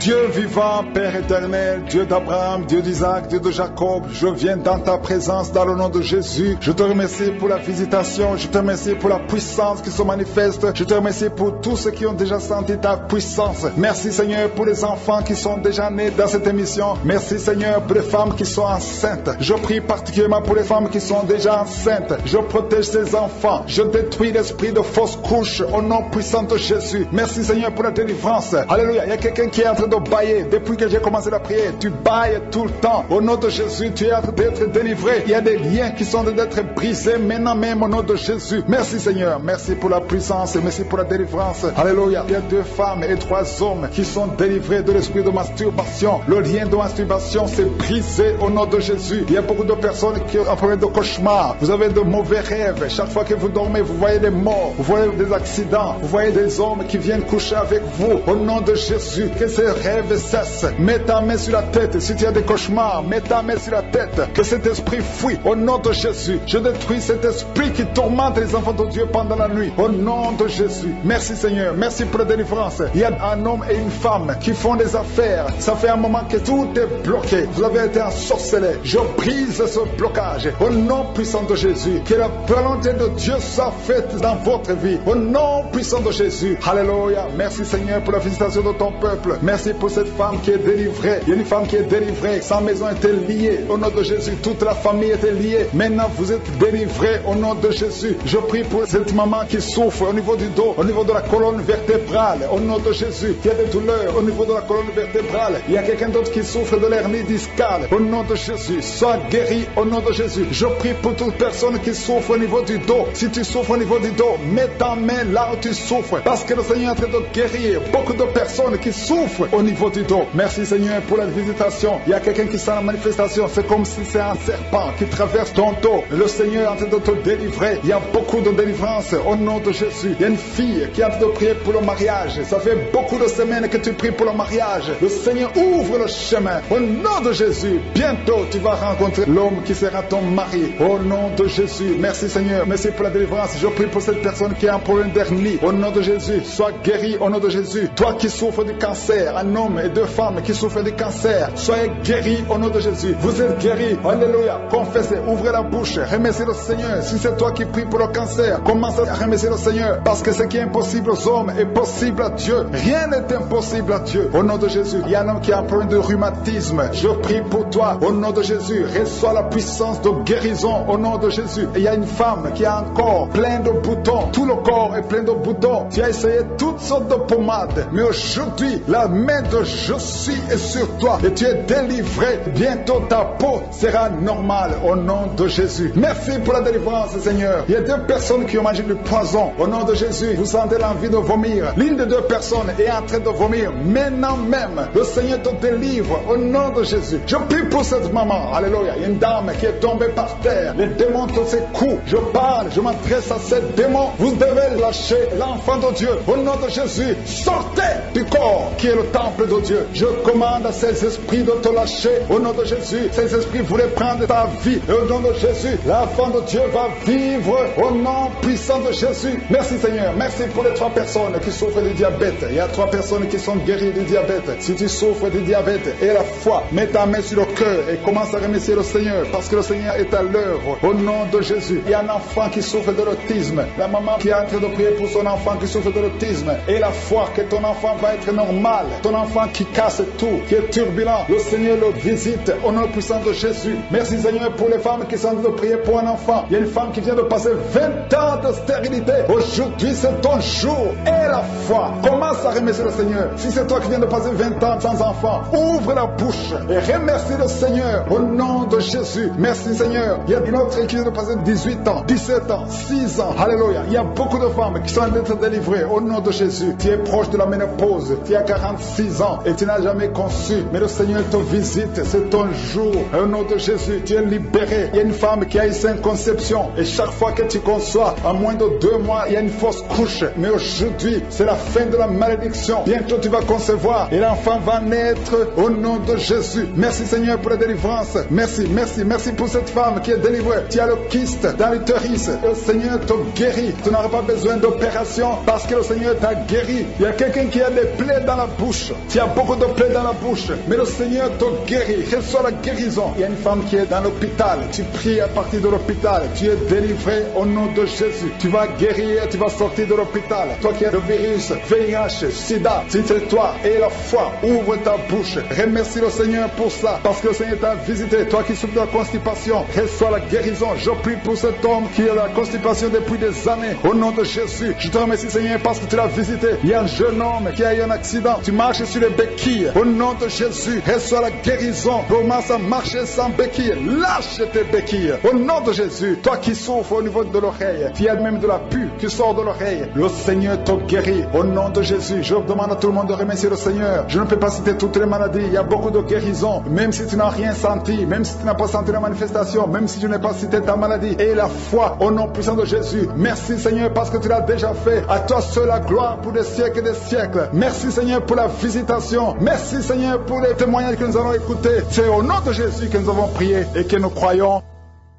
Speaker 7: Dieu vivant, Père éternel, Dieu d'Abraham, Dieu d'Isaac, Dieu de Jacob, je viens dans ta présence dans le nom de Jésus. Je te remercie pour la visitation, je te remercie pour la puissance qui se manifeste, je te remercie pour tous ceux qui ont déjà senti ta puissance. Merci Seigneur pour les enfants qui sont déjà nés dans cette émission. Merci Seigneur pour les femmes qui sont enceintes. Je prie particulièrement pour les femmes qui sont déjà enceintes. Je protège ces enfants. Je détruis l'esprit de fausse couche au nom puissant de Jésus. Merci Seigneur pour la délivrance. Alléluia. Il y a quelqu'un qui est en train de bailler. Depuis que j'ai commencé la prière, tu bailles tout le temps. Au nom de Jésus, tu es en train d'être délivré. Il y a des liens qui sont d'être brisés maintenant même au nom de Jésus. Merci Seigneur. Merci pour la puissance. Merci pour la délivrance. Alléluia. Il y a deux femmes et trois hommes qui sont délivrés de l'esprit de masturbation. Le lien de masturbation s'est brisé au nom de Jésus. Il y a beaucoup de personnes qui ont problème de cauchemar. Vous avez de mauvais rêves. Chaque fois que vous dormez, vous voyez des morts. Vous voyez des accidents. Vous voyez des hommes qui viennent coucher avec vous. Au nom de Jésus, que ces rêves cessent. Mets ta main sur la tête. Si tu as des cauchemars, mets ta main sur la tête. Que cet esprit fuit. Au nom de Jésus, je détruis cet esprit qui tourmente les enfants de Dieu pendant la nuit. Au nom de Jésus. Merci Seigneur. Merci pour la délivrance. Il y a un homme et une femme qui font des affaires. Ça fait un moment que tout est bloqué. Vous avez été ensorcelé. Je brise ce blocage. Au nom puissant de Jésus. Que la volonté de Dieu soit faite dans votre vie. Au nom puissant de Jésus. Alléluia. Merci Seigneur pour la visitation de ton peuple. Merci pour cette femme qui est délivrée. Il y a une femme qui est délivrée. Sa maison était liée. Au nom de Jésus, toute la famille était liée. Maintenant, vous êtes délivrés au nom de Jésus. Je prie pour cette maman qui souffre au niveau du dos, au niveau de la colonne vertébrale. Au nom de Jésus, qui a des douleurs au niveau de la colonne vertébrale. Il y a quelqu'un d'autre qui souffre de l'hernie discale. Au nom de Jésus, sois guéri au nom de Jésus. Je prie pour toute personne qui souffre au niveau du dos. Si tu souffres au niveau du dos, mets ta main là où tu souffres. Parce que le Seigneur est en train de guérir beaucoup de personnes qui souffrent au niveau du dos. Merci Seigneur pour la visitation. Il y a quelqu'un qui sent la manifestation. C'est comme si c'est un serpent qui traverse ton dos. Le Seigneur est en train de te délivrer. Il y a beaucoup de délivrance au nom de Jésus. Il y a une fille qui est en train de prier pour le mariage. Ça fait beaucoup de semaines que tu pries pour le mariage. Le Seigneur ouvre le chemin. Au nom de Jésus, bientôt tu vas rencontrer l'homme qui sera ton mari. Au nom de Jésus. Merci Seigneur. Merci pour la délivrance. Je prie pour cette personne qui a un problème d'hernie. Au nom de Jésus, sois guéri au nom de Jésus. Toi qui souffres du cancer, homme et deux femmes qui souffrent de cancer. Soyez guéris au nom de Jésus. Vous êtes guéris. Alléluia. Confessez, ouvrez la bouche, remerciez le Seigneur. Si c'est toi qui pries pour le cancer, commence à remercier le Seigneur. Parce que ce qui est impossible aux hommes est possible à Dieu. Rien n'est impossible à Dieu. Au nom de Jésus, il y a un homme qui a un problème de rhumatisme. Je prie pour toi. Au nom de Jésus, reçois la puissance de guérison. Au nom de Jésus. Il y a une femme qui a un corps plein de boutons. Tout le corps est plein de boutons. Tu as essayé toutes sortes de pommades. Mais aujourd'hui, la main de je suis est sur toi. Et tu es délivré. Bientôt ta peau sera normale. Au nom de Jésus. Merci pour la délivrance, Seigneur. Il y a deux personnes qui ont mangé du poison. Au nom de Jésus, vous sentez l'envie de vomir. L'une des deux personnes est en train de vomir. Maintenant même, le Seigneur te délivre. Au nom de Jésus. Je prie pour cette maman. Alléluia. Il y a une dame qui est tombée par terre. Les démons te secouent. Je parle, je m'adresse à ces démons. Vous devez lâcher l'enfant de Dieu. Au nom de Jésus, sortez du corps qui est le de Dieu. Je commande à ces esprits de te lâcher. Au nom de Jésus, ces esprits voulaient prendre ta vie. Au nom de Jésus, l'enfant de Dieu va vivre au nom puissant de Jésus. Merci Seigneur. Merci pour les trois personnes qui souffrent du diabète. Il y a trois personnes qui sont guéries du diabète. Si tu souffres du diabète et la foi, mets ta main sur le cœur et commence à remercier le Seigneur parce que le Seigneur est à l'œuvre. Au nom de Jésus, il y a un enfant qui souffre de l'autisme. La maman qui est en train de prier pour son enfant qui souffre de l'autisme et la foi que ton enfant va être normal. Enfant qui casse tout, qui est turbulent. Le Seigneur le visite au nom puissant de Jésus. Merci Seigneur pour les femmes qui sont en train de prier pour un enfant. Il y a une femme qui vient de passer 20 ans de stérilité. Aujourd'hui, c'est ton jour et la foi. Commence à remercier le Seigneur. Si c'est toi qui viens de passer 20 ans sans enfant, ouvre la bouche et remercie le Seigneur au nom de Jésus. Merci Seigneur. Il y a une autre qui vient de passer 18 ans, 17 ans, 6 ans. Alléluia. Il y a beaucoup de femmes qui sont en train d'être délivrées au nom de Jésus. Tu es proche de la ménopause. Tu as 46 ans et tu n'as jamais conçu. Mais le Seigneur te visite. C'est ton jour. Au nom de Jésus, tu es libéré. Il y a une femme qui a une sainte conception. Et chaque fois que tu conçois, en moins de deux mois, il y a une fausse couche. Mais aujourd'hui, c'est la fin de la malédiction. Bientôt, tu vas concevoir et l'enfant va naître au nom de Jésus. Merci Seigneur pour la délivrance. Merci, merci, merci pour cette femme qui est délivrée. Tu as le kyste dans l'utérus. Le Seigneur te guérit. Tu n'auras pas besoin d'opération parce que le Seigneur t'a guéri. Il y a quelqu'un qui a des plaies dans la bouche. Tu as beaucoup de plaies dans la bouche. Mais le Seigneur te guérit. Reçois la guérison. Il y a une femme qui est dans l'hôpital. Tu pries à partir de l'hôpital. Tu es délivré au nom de Jésus. Tu vas guérir. Tu vas sortir de l'hôpital. Toi qui as le virus, VIH, SIDA, si c'est toi et la foi, ouvre ta bouche. Remercie le Seigneur pour ça. Parce que le Seigneur t'a visité. Toi qui souffres de la constipation, reçois la guérison. Je prie pour cet homme qui a la constipation depuis des années. Au nom de Jésus, je te remercie Seigneur parce que tu l'as visité. Il y a un jeune homme qui a eu un accident. Tu marches sur les béquilles. Au nom de Jésus, reçois la guérison. Commence à marcher sans béquilles. Lâche tes béquilles. Au nom de Jésus, toi qui souffres au niveau de l'oreille, tu as même de la pu qui sort de l'oreille. Le Seigneur te guérit. Au nom de Jésus, je demande à tout le monde de remercier le Seigneur. Je ne peux pas citer toutes les maladies. Il y a beaucoup de guérisons. Même si tu n'as rien senti, même si tu n'as pas senti la manifestation, même si je n'ai pas cité ta maladie. Et la foi au nom puissant de Jésus. Merci Seigneur parce que tu l'as déjà fait. À toi seul la gloire pour des siècles et des siècles. Merci Seigneur pour la visitation. Merci Seigneur pour les témoignages que nous allons écouter. C'est au nom de Jésus que nous avons prié et que nous croyons.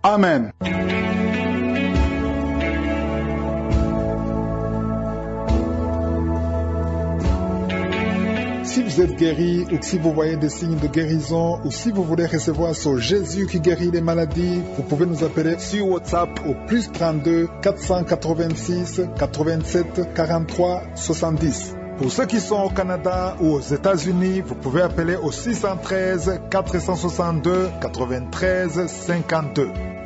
Speaker 7: Amen. Si vous êtes guéri ou si vous voyez des signes de guérison ou si vous voulez recevoir ce Jésus qui guérit les maladies, vous pouvez nous appeler sur WhatsApp au plus 32 486 87 43 70. Pour ceux qui sont au Canada ou aux États-Unis, vous pouvez appeler au 613 462 93 52.